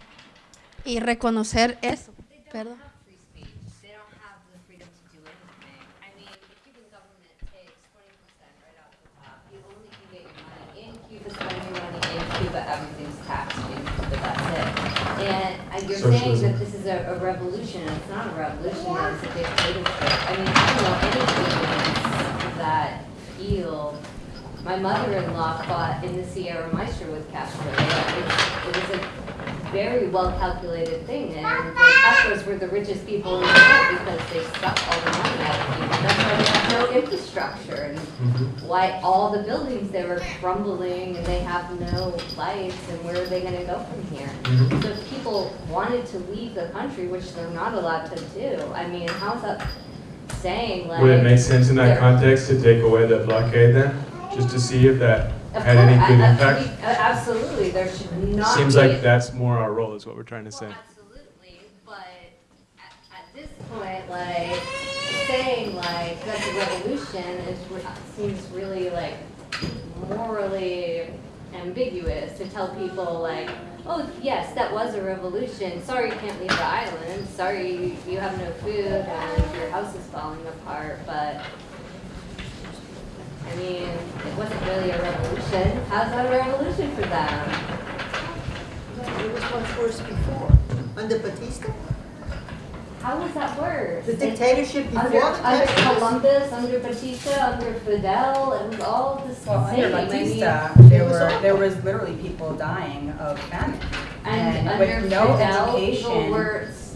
Speaker 2: Y reconocer eso. Perdón.
Speaker 15: free speech. They don't have the freedom to do anything. I mean, the Cuban government takes 20% right off the top. You only can get your money in Cuba, spend your money in Cuba, everything's taxed in Cuba, that's it. And uh, you're saying that this is a, a revolution, and it's not a revolution, it's a dictatorship. I mean, I don't know any that feel my mother-in-law fought in the Sierra Maestra with Castro. It, it was a very well-calculated thing, and the Castros were the richest people in the world because they sucked all the money out of people. That's why they have no infrastructure, and why all the buildings they were crumbling, and they have no lights, and where are they gonna go from here?
Speaker 3: Mhm.
Speaker 15: So if people wanted to leave the country, which they're not allowed to do, I mean, how's that saying like?
Speaker 3: Would it make sense in that context to take away the blockade then, just to see if that
Speaker 15: Of
Speaker 3: had any
Speaker 15: course,
Speaker 3: good
Speaker 15: I- I-
Speaker 3: impact?
Speaker 15: we- uh, Absolutely, there should not
Speaker 3: Seems like that's more our role, is what we're trying to say.
Speaker 15: Absolutely, but at, at this point, like, saying like that's a revolution is, seems really like morally ambiguous to tell people like, oh, yes, that was a revolution, sorry you can't leave the island, sorry you have no food and your house is falling apart, but I mean, it wasn't really a revolution, how's that a revolution for them?
Speaker 18: It was much worse before, under Batista.
Speaker 15: How was that worse?
Speaker 18: The dictatorship before
Speaker 15: Under,
Speaker 18: the
Speaker 15: under Columbus, under Batista, under Fidel, it was all the
Speaker 13: Well,
Speaker 15: same.
Speaker 13: under
Speaker 15: I mean-
Speaker 13: Batista, there were, there was literally people dying of famine.
Speaker 15: And
Speaker 13: And
Speaker 15: under
Speaker 13: with no
Speaker 15: Fidel, people
Speaker 13: education.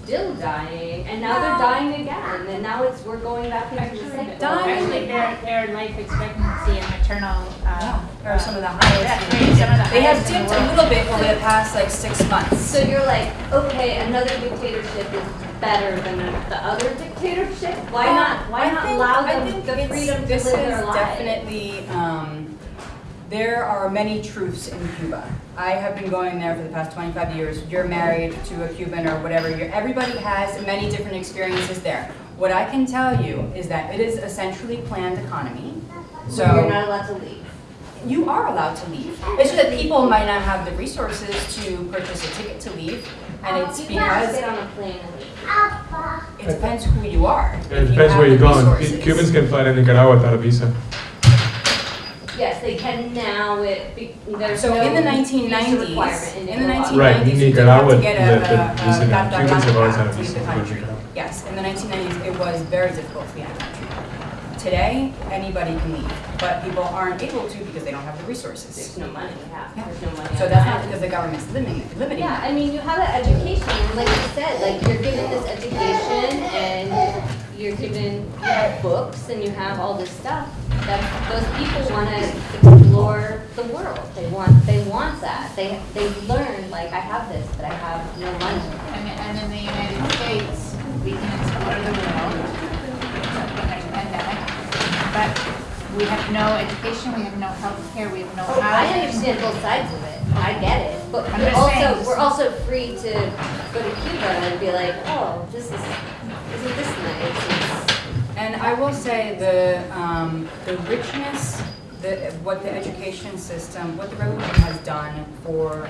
Speaker 15: Were still dying, and now they're dying again, and now it's, we're going back into the cycle.
Speaker 19: Actually, their, their life expectancy and maternal, uh.
Speaker 13: Are some of the
Speaker 19: Yeah,
Speaker 13: highest.
Speaker 19: some of the
Speaker 13: They have
Speaker 19: highest in
Speaker 13: dipped
Speaker 19: the
Speaker 13: a little bit over the past like six months.
Speaker 15: So you're like, okay, another dictatorship is better than the other dictatorship? Why
Speaker 13: Well,
Speaker 15: not, why
Speaker 13: I
Speaker 15: not
Speaker 13: think-
Speaker 15: allow
Speaker 13: I
Speaker 15: them
Speaker 13: think
Speaker 15: the
Speaker 13: it's-
Speaker 15: freedom to live their lives?
Speaker 13: this is definitely, um, there are many truths in Cuba. I have been going there for the past 25 years. You're married to a Cuban or whatever. You're, everybody has many different experiences there. What I can tell you is that it is a centrally planned economy. So
Speaker 15: So you're not allowed to leave?
Speaker 13: You are allowed to leave. It's just that people might not have the resources to purchase a ticket to leave, and it's
Speaker 15: You
Speaker 13: because
Speaker 15: get on a plane and leave.
Speaker 13: it depends who you are.
Speaker 3: It
Speaker 13: If you
Speaker 3: depends where you're going.
Speaker 13: resources.
Speaker 3: Cubans can fly to Nicaragua without a visa.
Speaker 15: Yes, they can now, it, be- there's
Speaker 13: So
Speaker 15: no
Speaker 13: in the
Speaker 15: visa
Speaker 13: 1990s,
Speaker 15: requirement in
Speaker 13: in the
Speaker 15: Nicaragua.
Speaker 3: Right,
Speaker 13: 1990s, you did have
Speaker 3: Nicaragua,
Speaker 13: to get a,
Speaker 3: the- the
Speaker 13: a,
Speaker 3: visa
Speaker 13: a
Speaker 3: now.
Speaker 13: DACA
Speaker 3: Cubans have always had a
Speaker 13: to leave
Speaker 3: visa
Speaker 13: the
Speaker 3: to go to
Speaker 13: country.
Speaker 3: Nicaragua.
Speaker 13: Yes, in the 1990s, it was very difficult to be in the country. Today, anybody can leave, but people aren't able to because they don't have the resources.
Speaker 15: There's no money, yeah, there's no money.
Speaker 13: So
Speaker 15: on
Speaker 13: that's
Speaker 15: that.
Speaker 13: not because the government's limiting, limiting
Speaker 15: Yeah,
Speaker 13: it.
Speaker 15: I mean, you have an education, like you said, like you're given this education and you're given, you have books and you have all this stuff. That those people want to explore the world. They want, they want that. They, they learn, like, I have this, but I have no money.
Speaker 19: And, and in the United States, we can explore the world, except when there's a pandemic. But we have no education, we have no health care, we have no
Speaker 15: Oh, I understand both sides of it. I get it. But we're also, we're also free to go to Cuba and be like, oh, this is, isn't this nice?
Speaker 13: And I will say the, um, the richness, the, what the education system, what the revolution has done for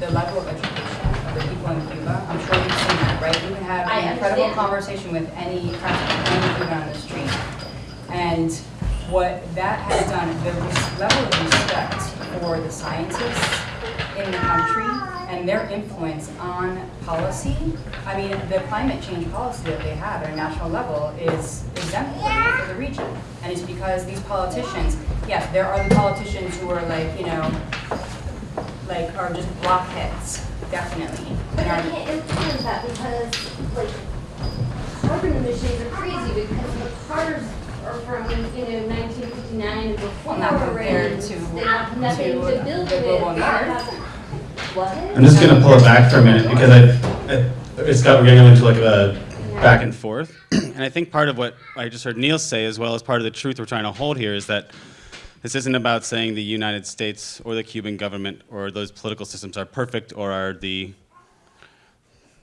Speaker 13: the level of education of the people in Cuba, I'm sure you've seen that, right? You can have
Speaker 15: I
Speaker 13: an incredible
Speaker 15: understand.
Speaker 13: conversation with any, practically any Cuban on the street. And what that has done, the level of respect for the scientists in the country
Speaker 6: and their influence on policy, I mean, the climate change policy that they have at a national level is exemplary for the region. And it's because these politicians, yes, there are the politicians who are like, you know, like, are just blockheads, definitely.
Speaker 21: But I can't influence that because, like, carbon emissions are crazy because the cars are from, you know, nineteen fifty-nine before.
Speaker 6: Well, not compared
Speaker 21: and
Speaker 6: to-
Speaker 21: They have nothing
Speaker 6: to
Speaker 21: to build
Speaker 6: the
Speaker 21: with.
Speaker 6: global north.
Speaker 21: What?
Speaker 1: I'm just gonna pull it back for a minute because I, I it's got we're getting into like a back and forth, and I think part of what I just heard Nils say, as well as part of the truth we're trying to hold here, is that this isn't about saying the United States or the Cuban government or those political systems are perfect or are the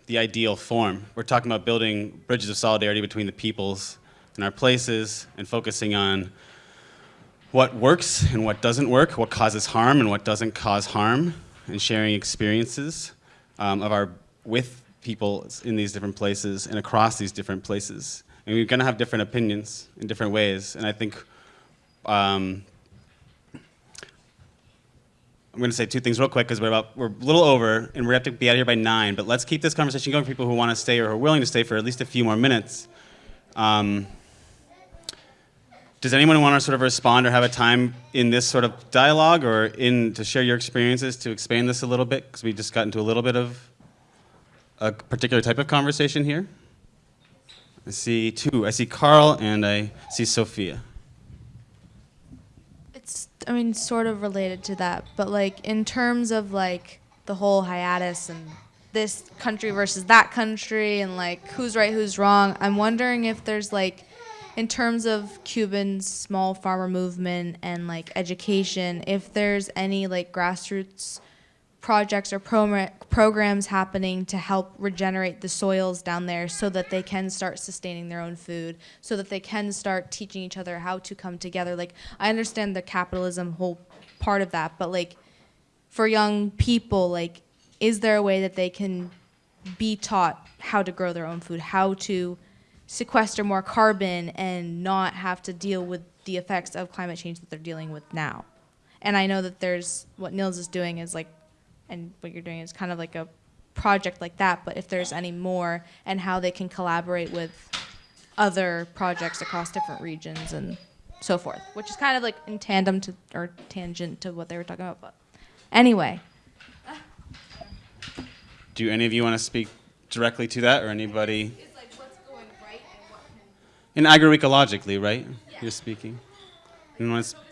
Speaker 1: the ideal form. We're talking about building bridges of solidarity between the peoples and our places and focusing on what works and what doesn't work, what causes harm and what doesn't cause harm, and sharing experiences um, of our with people in these different places and across these different places. And we're going to have different opinions in different ways. And I think um, I'm going to say two things real quick because we're about we're a little over and we have to be out of here by nine. But let's keep this conversation going for people who want to stay or who are willing to stay for at least a few more minutes. Um, does anyone want to sort of respond or have a time in this sort of dialogue or in to share your experiences to expand this a little bit? Because we just got into a little bit of a particular type of conversation here. I see two. I see Carl and I see Sophia.
Speaker 22: It's, I mean, sort of related to that, but like in terms of like the whole hiatus and this country versus that country and like who's right, who's wrong, I'm wondering if there's like, in terms of Cuban's small farmer movement and like education, if there's any like grassroots projects or program programs happening to help regenerate the soils down there so that they can start sustaining their own food, so that they can start teaching each other how to come together. Like, I understand the capitalism whole part of that, but like, for young people, like, is there a way that they can be taught how to grow their own food, how to sequester more carbon and not have to deal with the effects of climate change that they're dealing with now? And I know that there's what Nils is doing is like and what you're doing is kind of like a project like that, but if there's any more and how they can collaborate with other projects across different regions and so forth, which is kind of like in tandem to or tangent to what they were talking about. But anyway,
Speaker 1: Do any of you want to speak directly to that, or anybody? And agroecologically, right? You're speaking. Anyone want to sp-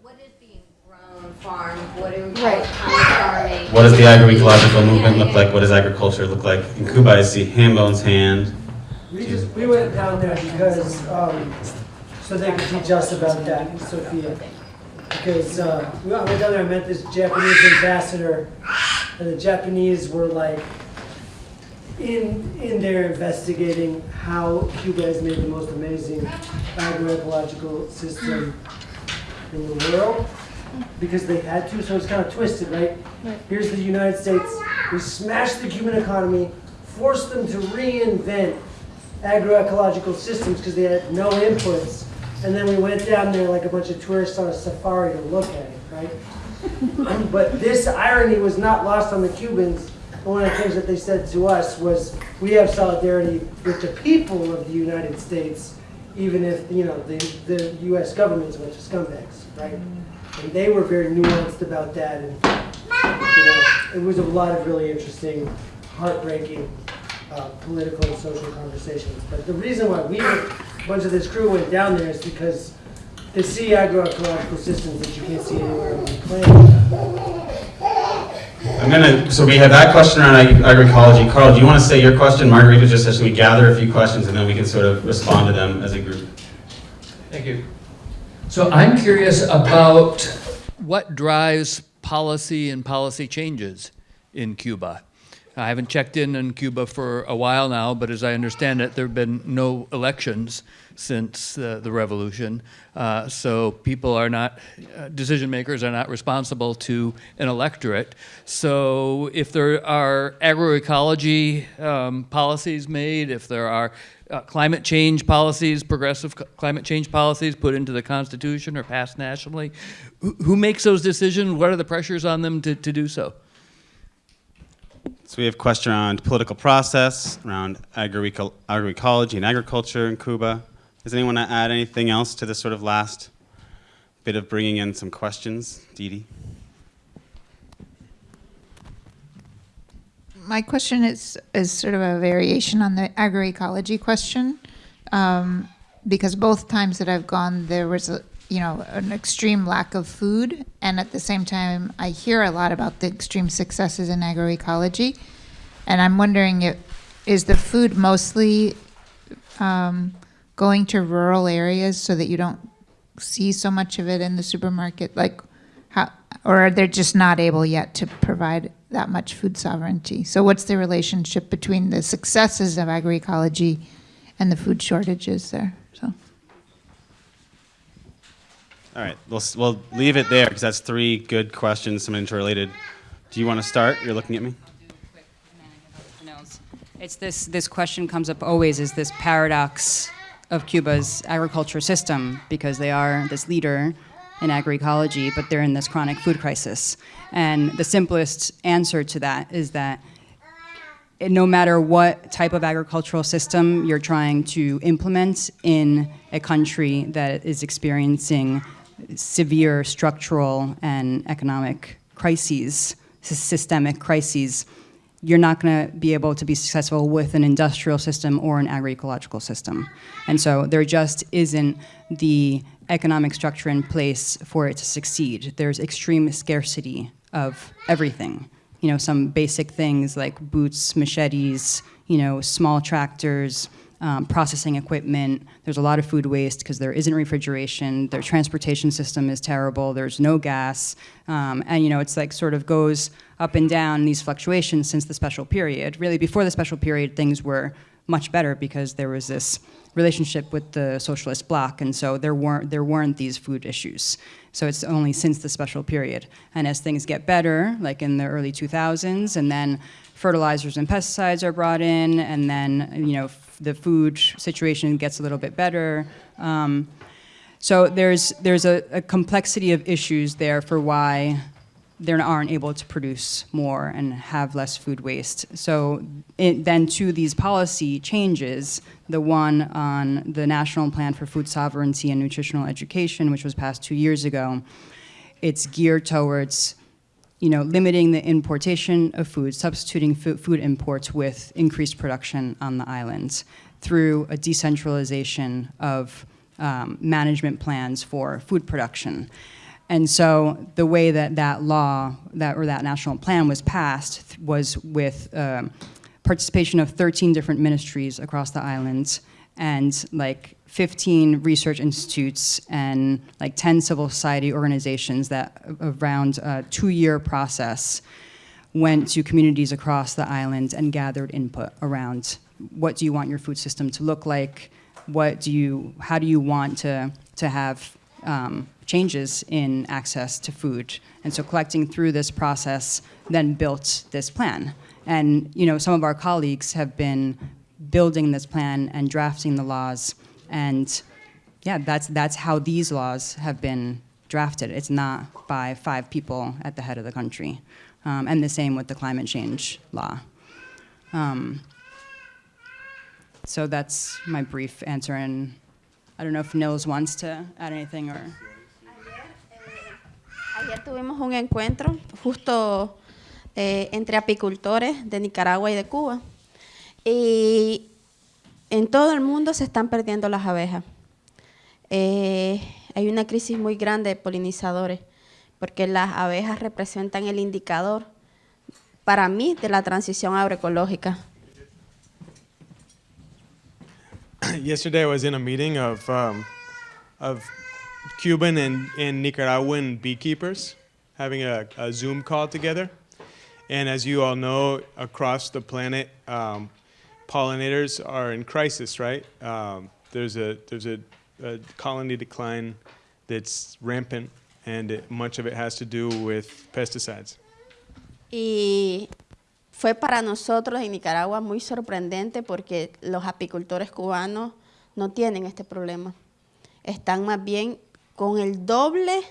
Speaker 21: What is being grown, farmed, what do we
Speaker 22: Right.
Speaker 21: it, farming?
Speaker 1: What does the agroecological movement look like? What does agriculture look like? In Cuba, I see Hambone's hand.
Speaker 23: We just, we went down there because, um, so they could teach us about that, Sophia. Because, uh, we went down there and met this Japanese ambassador, and the Japanese were like, in, in there investigating how Cuba has made the most amazing agroecological system in the world, because they had to, so it's kind of twisted, right?
Speaker 22: Right.
Speaker 23: Here's the United States, we smashed the Cuban economy, forced them to reinvent agroecological systems because they had no inputs. And then we went down there like a bunch of tourists on a safari to look at it, right? but this irony was not lost on the Cubans. One of the things that they said to us was, we have solidarity with the people of the United States, even if, you know, the, the US government's a bunch of scumbags, right? And they were very nuanced about that. And, you know, it was a lot of really interesting, heartbreaking uh, political and social conversations. But the reason why we, a bunch of this crew went down there is because they see agroecological systems that you can't see anywhere on the planet.
Speaker 1: I'm gonna, so we have that question around ag- agroecology. Carl, do you want to say your question? Margarita just says we gather a few questions and then we can sort of respond to them as a group.
Speaker 10: Thank you. So I'm curious about what drives policy and policy changes in Cuba. I haven't checked in on Cuba for a while now, but as I understand it, there have been no elections since uh, the revolution. Uh, so people are not, uh, decision makers are not responsible to an electorate. So if there are agroecology um, policies made, if there are uh, climate change policies, progressive climate change policies put into the Constitution or passed nationally, who, who makes those decisions? What are the pressures on them to, to do so?
Speaker 1: So we have a question around political process, around agroeco- agroecology and agriculture in Cuba. Does anyone want to add anything else to this sort of last bit of bringing in some questions? Dee Dee?
Speaker 19: My question is is sort of a variation on the agroecology question, um, because both times that I've gone, there was a you know an extreme lack of food, and at the same time, I hear a lot about the extreme successes in agroecology, and I'm wondering if is the food mostly um, going to rural areas so that you don't see so much of it in the supermarket, like how, or are they're just not able yet to provide that much food sovereignty. So what's the relationship between the successes of agroecology and the food shortages there? So
Speaker 1: All right, we'll, we'll leave it there because that's three good questions, some interrelated. Do you want to start? You're looking at me.
Speaker 13: It's this, this question comes up always is this paradox of Cuba's agriculture system because they are this leader in agroecology, but they're in this chronic food crisis. And the simplest answer to that is that no matter what type of agricultural system you're trying to implement in a country that is experiencing severe structural and economic crises, systemic crises, you're not going to be able to be successful with an industrial system or an agroecological system. And so there just isn't the economic structure in place for it to succeed. There's extreme scarcity of everything. You know, some basic things like boots, machetes, you know, small tractors, um, processing equipment. There's a lot of food waste because there isn't refrigeration. Their transportation system is terrible. There's no gas, um, and you know it's like sort of goes up and down these fluctuations since the special period. Really, before the special period, things were much better because there was this relationship with the socialist bloc, and so there weren't there weren't these food issues. So it's only since the special period, and as things get better, like in the early 2000s, and then fertilizers and pesticides are brought in, and then you know the food situation gets a little bit better. Um, so there's there's a, a complexity of issues there for why they aren't able to produce more and have less food waste. So it, then to these policy changes, the one on the National Plan for Food Sovereignty and Nutritional Education, which was passed two years ago, it's geared towards you know, limiting the importation of food, substituting food imports with increased production on the islands through a decentralization of um, management plans for food production. And so the way that that law, that or that national plan was passed was with um, participation of 13 different ministries across the islands and like 15 research institutes and like 10 civil society organizations that around a two-year process went to communities across the island and gathered input around what do you want your food system to look like? What do you how do you want to to have um, changes in access to food? And so collecting through this process then built this plan. And you know some of our colleagues have been building this plan and drafting the laws and yeah that's that's how these laws have been drafted. It's not by five people at the head of the country. Um, and the same with the climate change law. Um, so that's my brief answer. And i don't know if nils wants to add anything or.
Speaker 2: Ayer tuvimos un encuentro justo eh, entre apicultores de Nicaragua y de Cuba. Y en todo el mundo se están perdiendo las abejas. Eh, hay una crisis muy grande de polinizadores, porque las abejas representan el indicador, para mí, de la transición agroecológica.
Speaker 3: Yesterday I was in a meeting of um, of Cuban and, and Nicaraguan beekeepers having a, a Zoom call together. And as you all know, across the planet, um, pollinators are in crisis, right? Um, there's a there's a, a colony decline that's rampant, and it, much of it has to do with pesticides.
Speaker 2: Y fue para nosotros en Nicaragua muy sorprendente porque los apicultores cubanos no tienen este problema. Están más bien con el doble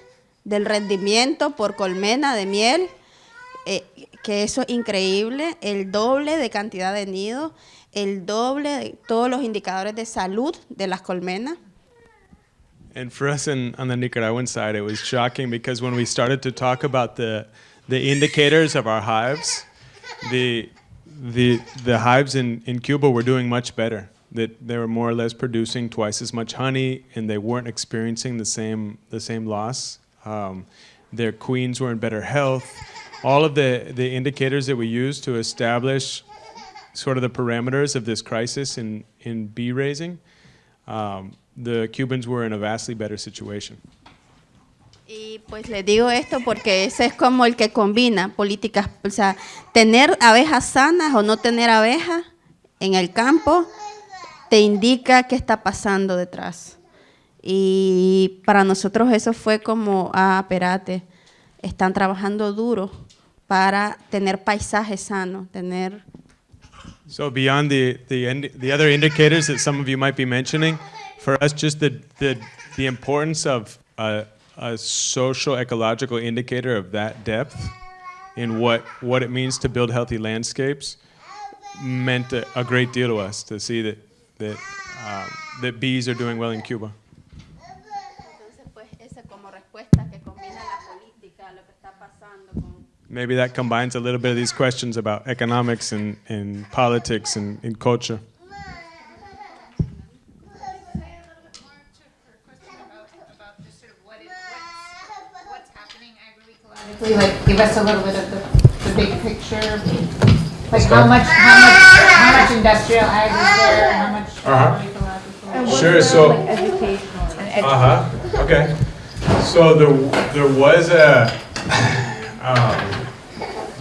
Speaker 2: del rendimiento por colmena de miel, eh, que eso es increíble, el doble de cantidad de nidos, el doble de todos los indicadores de salud de las colmenas.
Speaker 3: And for us in, on the Nicaraguan side, it was shocking because when we started to talk about the, the indicators of our hives, the, the, the hives in, in Cuba were doing much better. That they were more or less producing twice as much honey and they weren't experiencing the same, the same loss. Um, their queens were in better health. All of the, the indicators that we use to establish sort of the parameters of this crisis in, in bee raising, um, the Cubans were in a vastly better situation.
Speaker 2: Y pues les digo esto porque ese es como el que combina políticas, o sea, tener abejas sanas o no tener abejas en el campo te indica qué está pasando detrás. Y para nosotros eso fue como, ah, espérate, están trabajando duro para tener paisajes sanos, tener
Speaker 3: So beyond the, the, the other indicators that some of you might be mentioning, for us, just the, the, the importance of a, a social ecological indicator of that depth in what, what it means to build healthy landscapes meant a, a great deal to us to see that, that, um, that bees are doing well in Cuba. Maybe that combines a little bit of these questions about economics and, and politics and, and culture.
Speaker 24: Like, give us a little bit of the, the big picture, like how much, how much, how much industrial ag is there, how much
Speaker 3: Uh-huh.
Speaker 24: ecological?
Speaker 3: Sure, so-
Speaker 24: educational.
Speaker 3: Uh-huh, okay. So there, there was a,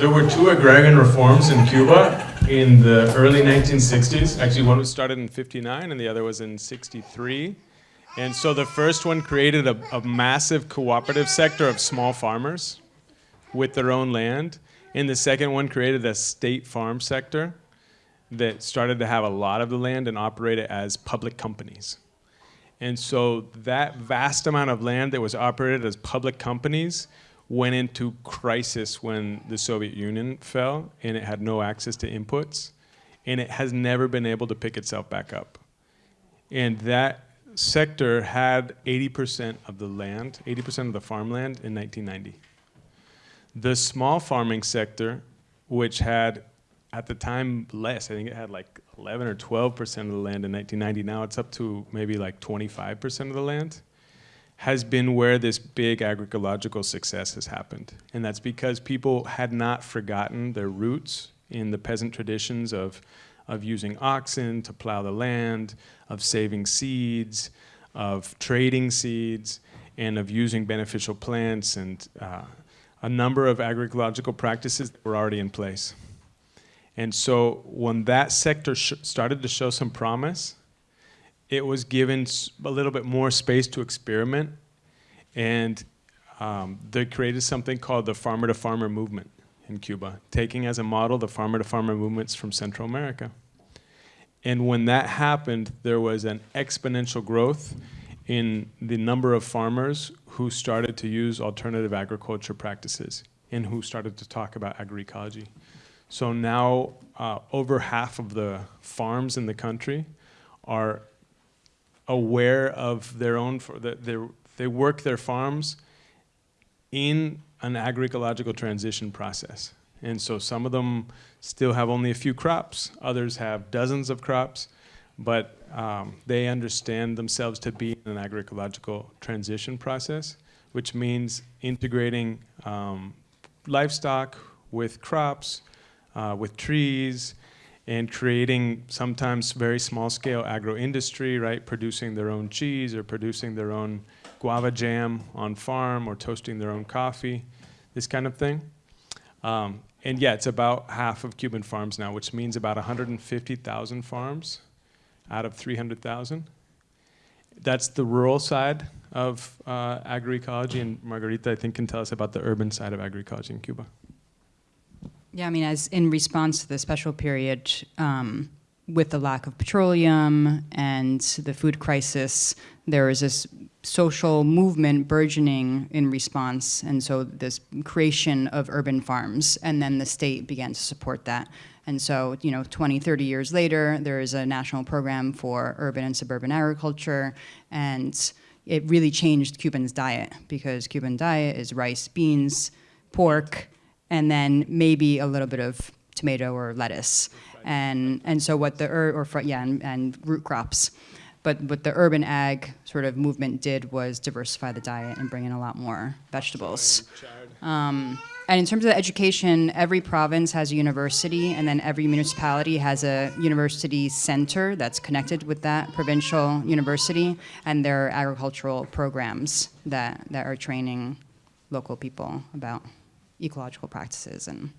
Speaker 3: there were two agrarian reforms in Cuba in the early 1960s. Actually, one was started in 59 and the other was in 63. And so the first one created a, a massive cooperative sector of small farmers with their own land. And the second one created a state farm sector that started to have a lot of the land and operate it as public companies. And so that vast amount of land that was operated as public companies went into crisis when the Soviet Union fell and it had no access to inputs. And it has never been able to pick itself back up. And that sector had 80% of the land, 80% of the farmland in 1990. The small farming sector, which had at the time less, I think it had like 11 or 12% of the land in 1990. Now it's up to maybe like 25% of the land, has been where this big agroecological success has happened. And that's because people had not forgotten their roots in the peasant traditions of, of using oxen to plow the land, of saving seeds, of trading seeds, and of using beneficial plants and uh, a number of agroecological practices that were already in place. And so when that sector started to show some promise, it was given a little bit more space to experiment. And um, they created something called the farmer to farmer movement in Cuba, taking as a model the farmer to farmer movements from Central America. And when that happened, there was an exponential growth in the number of farmers who started to use alternative agriculture practices and who started to talk about agroecology. So now, uh, over half of the farms in the country are aware of their own, they're- they work their farms in an agroecological transition process. And so some of them still have only a few crops, others have dozens of crops, but um, they understand themselves to be in an agroecological transition process, which means integrating um, livestock with crops, uh, with trees, and creating sometimes very small scale agro industry, right? Producing their own cheese or producing their own guava jam on farm or toasting their own coffee, this kind of thing. Um, And yeah, it's about half of Cuban farms now, which means about 150,000 farms out of 300,000. That's the rural side of uh, agroecology, and Margarita, I think, can tell us about the urban side of agroecology in Cuba.
Speaker 13: Yeah, I mean, as in response to the special period, um, with the lack of petroleum and the food crisis, there was this social movement burgeoning in response, and so this creation of urban farms, and then the state began to support that. And so, you know, 20, 30 years later, there is a national program for urban and suburban agriculture, and it really changed Cuban's diet because Cuban diet is rice, beans, pork, and then maybe a little bit of tomato or lettuce. And, and so what the, or, fr- yeah, and, and root crops. But what the urban ag sort of movement did was diversify the diet and bring in a lot more vegetables. Um, and in terms of education, every province has a university, and then every municipality has a university center that's connected with that provincial university, and there are agricultural programs that, that are training local people about ecological practices and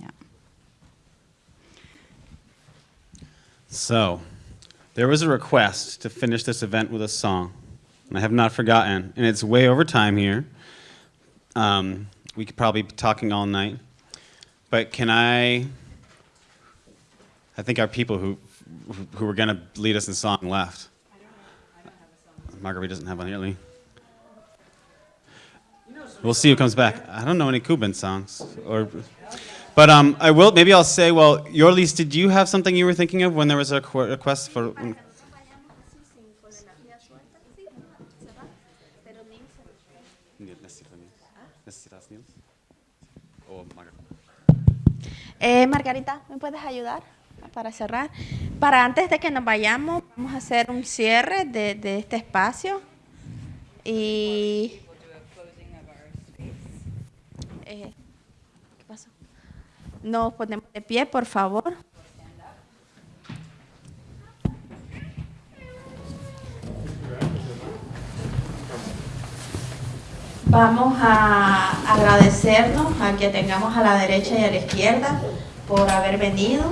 Speaker 13: yeah.
Speaker 1: So, there was a request to finish this event with a song, and I have not forgotten, and it's way over time here. Um, we could probably be talking all night, but can I? I think our people who who, who were going to lead us in song left. Margarita doesn't have one here, Lee. We'll see who comes back. I don't know any Cuban songs, or, but um, I will. Maybe I'll say. Well, Yorlis, did you have something you were thinking of when there was a request for?
Speaker 2: Eh, Margarita, ¿me puedes ayudar para cerrar? Para antes de que nos vayamos, vamos a hacer un cierre de, de este espacio. Y... Eh, ¿Qué pasó? Nos ponemos de pie, por favor. Vamos a agradecernos a que tengamos a la derecha y a la izquierda por haber venido.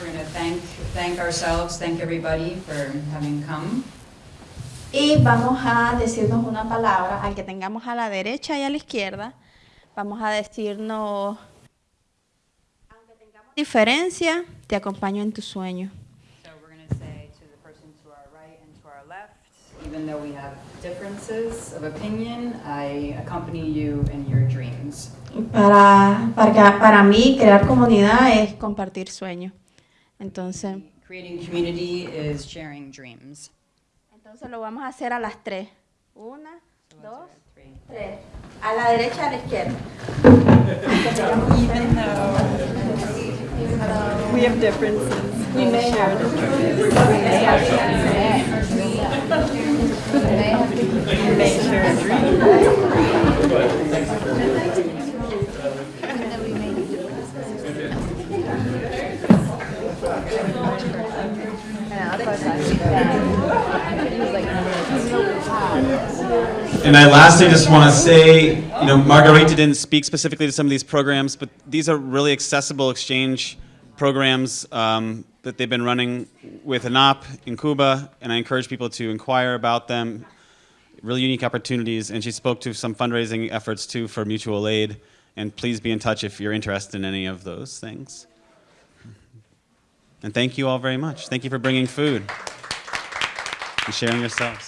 Speaker 6: We're going to thank, thank ourselves, thank everybody for having come.
Speaker 2: Y vamos a decirnos una palabra al que tengamos a la derecha y a la izquierda. Vamos a decirnos, aunque tengamos diferencia, te acompaño en tu sueño.
Speaker 6: So we're going to say to the person to our right and to our left, even though we have differences of opinion, I accompany you in your dreams.
Speaker 2: Para, para, para mí, crear comunidad es compartir sueños. Entonces,
Speaker 6: Creating community is sharing dreams.
Speaker 2: Entonces lo vamos a hacer a las tres. Una, dos, tres. A la derecha, a la izquierda.
Speaker 7: Even though we have differences,
Speaker 2: We may
Speaker 7: share
Speaker 2: have
Speaker 7: differences. We may share
Speaker 1: And I lastly just want to say, you know, Margarita didn't speak specifically to some of these programs, but these are really accessible exchange programs um, that they've been running with ANAP in Cuba, and I encourage people to inquire about them. Really unique opportunities, and she spoke to some fundraising efforts too for mutual aid, and please be in touch if you're interested in any of those things. And thank you all very much. Thank you for bringing food and sharing yourselves.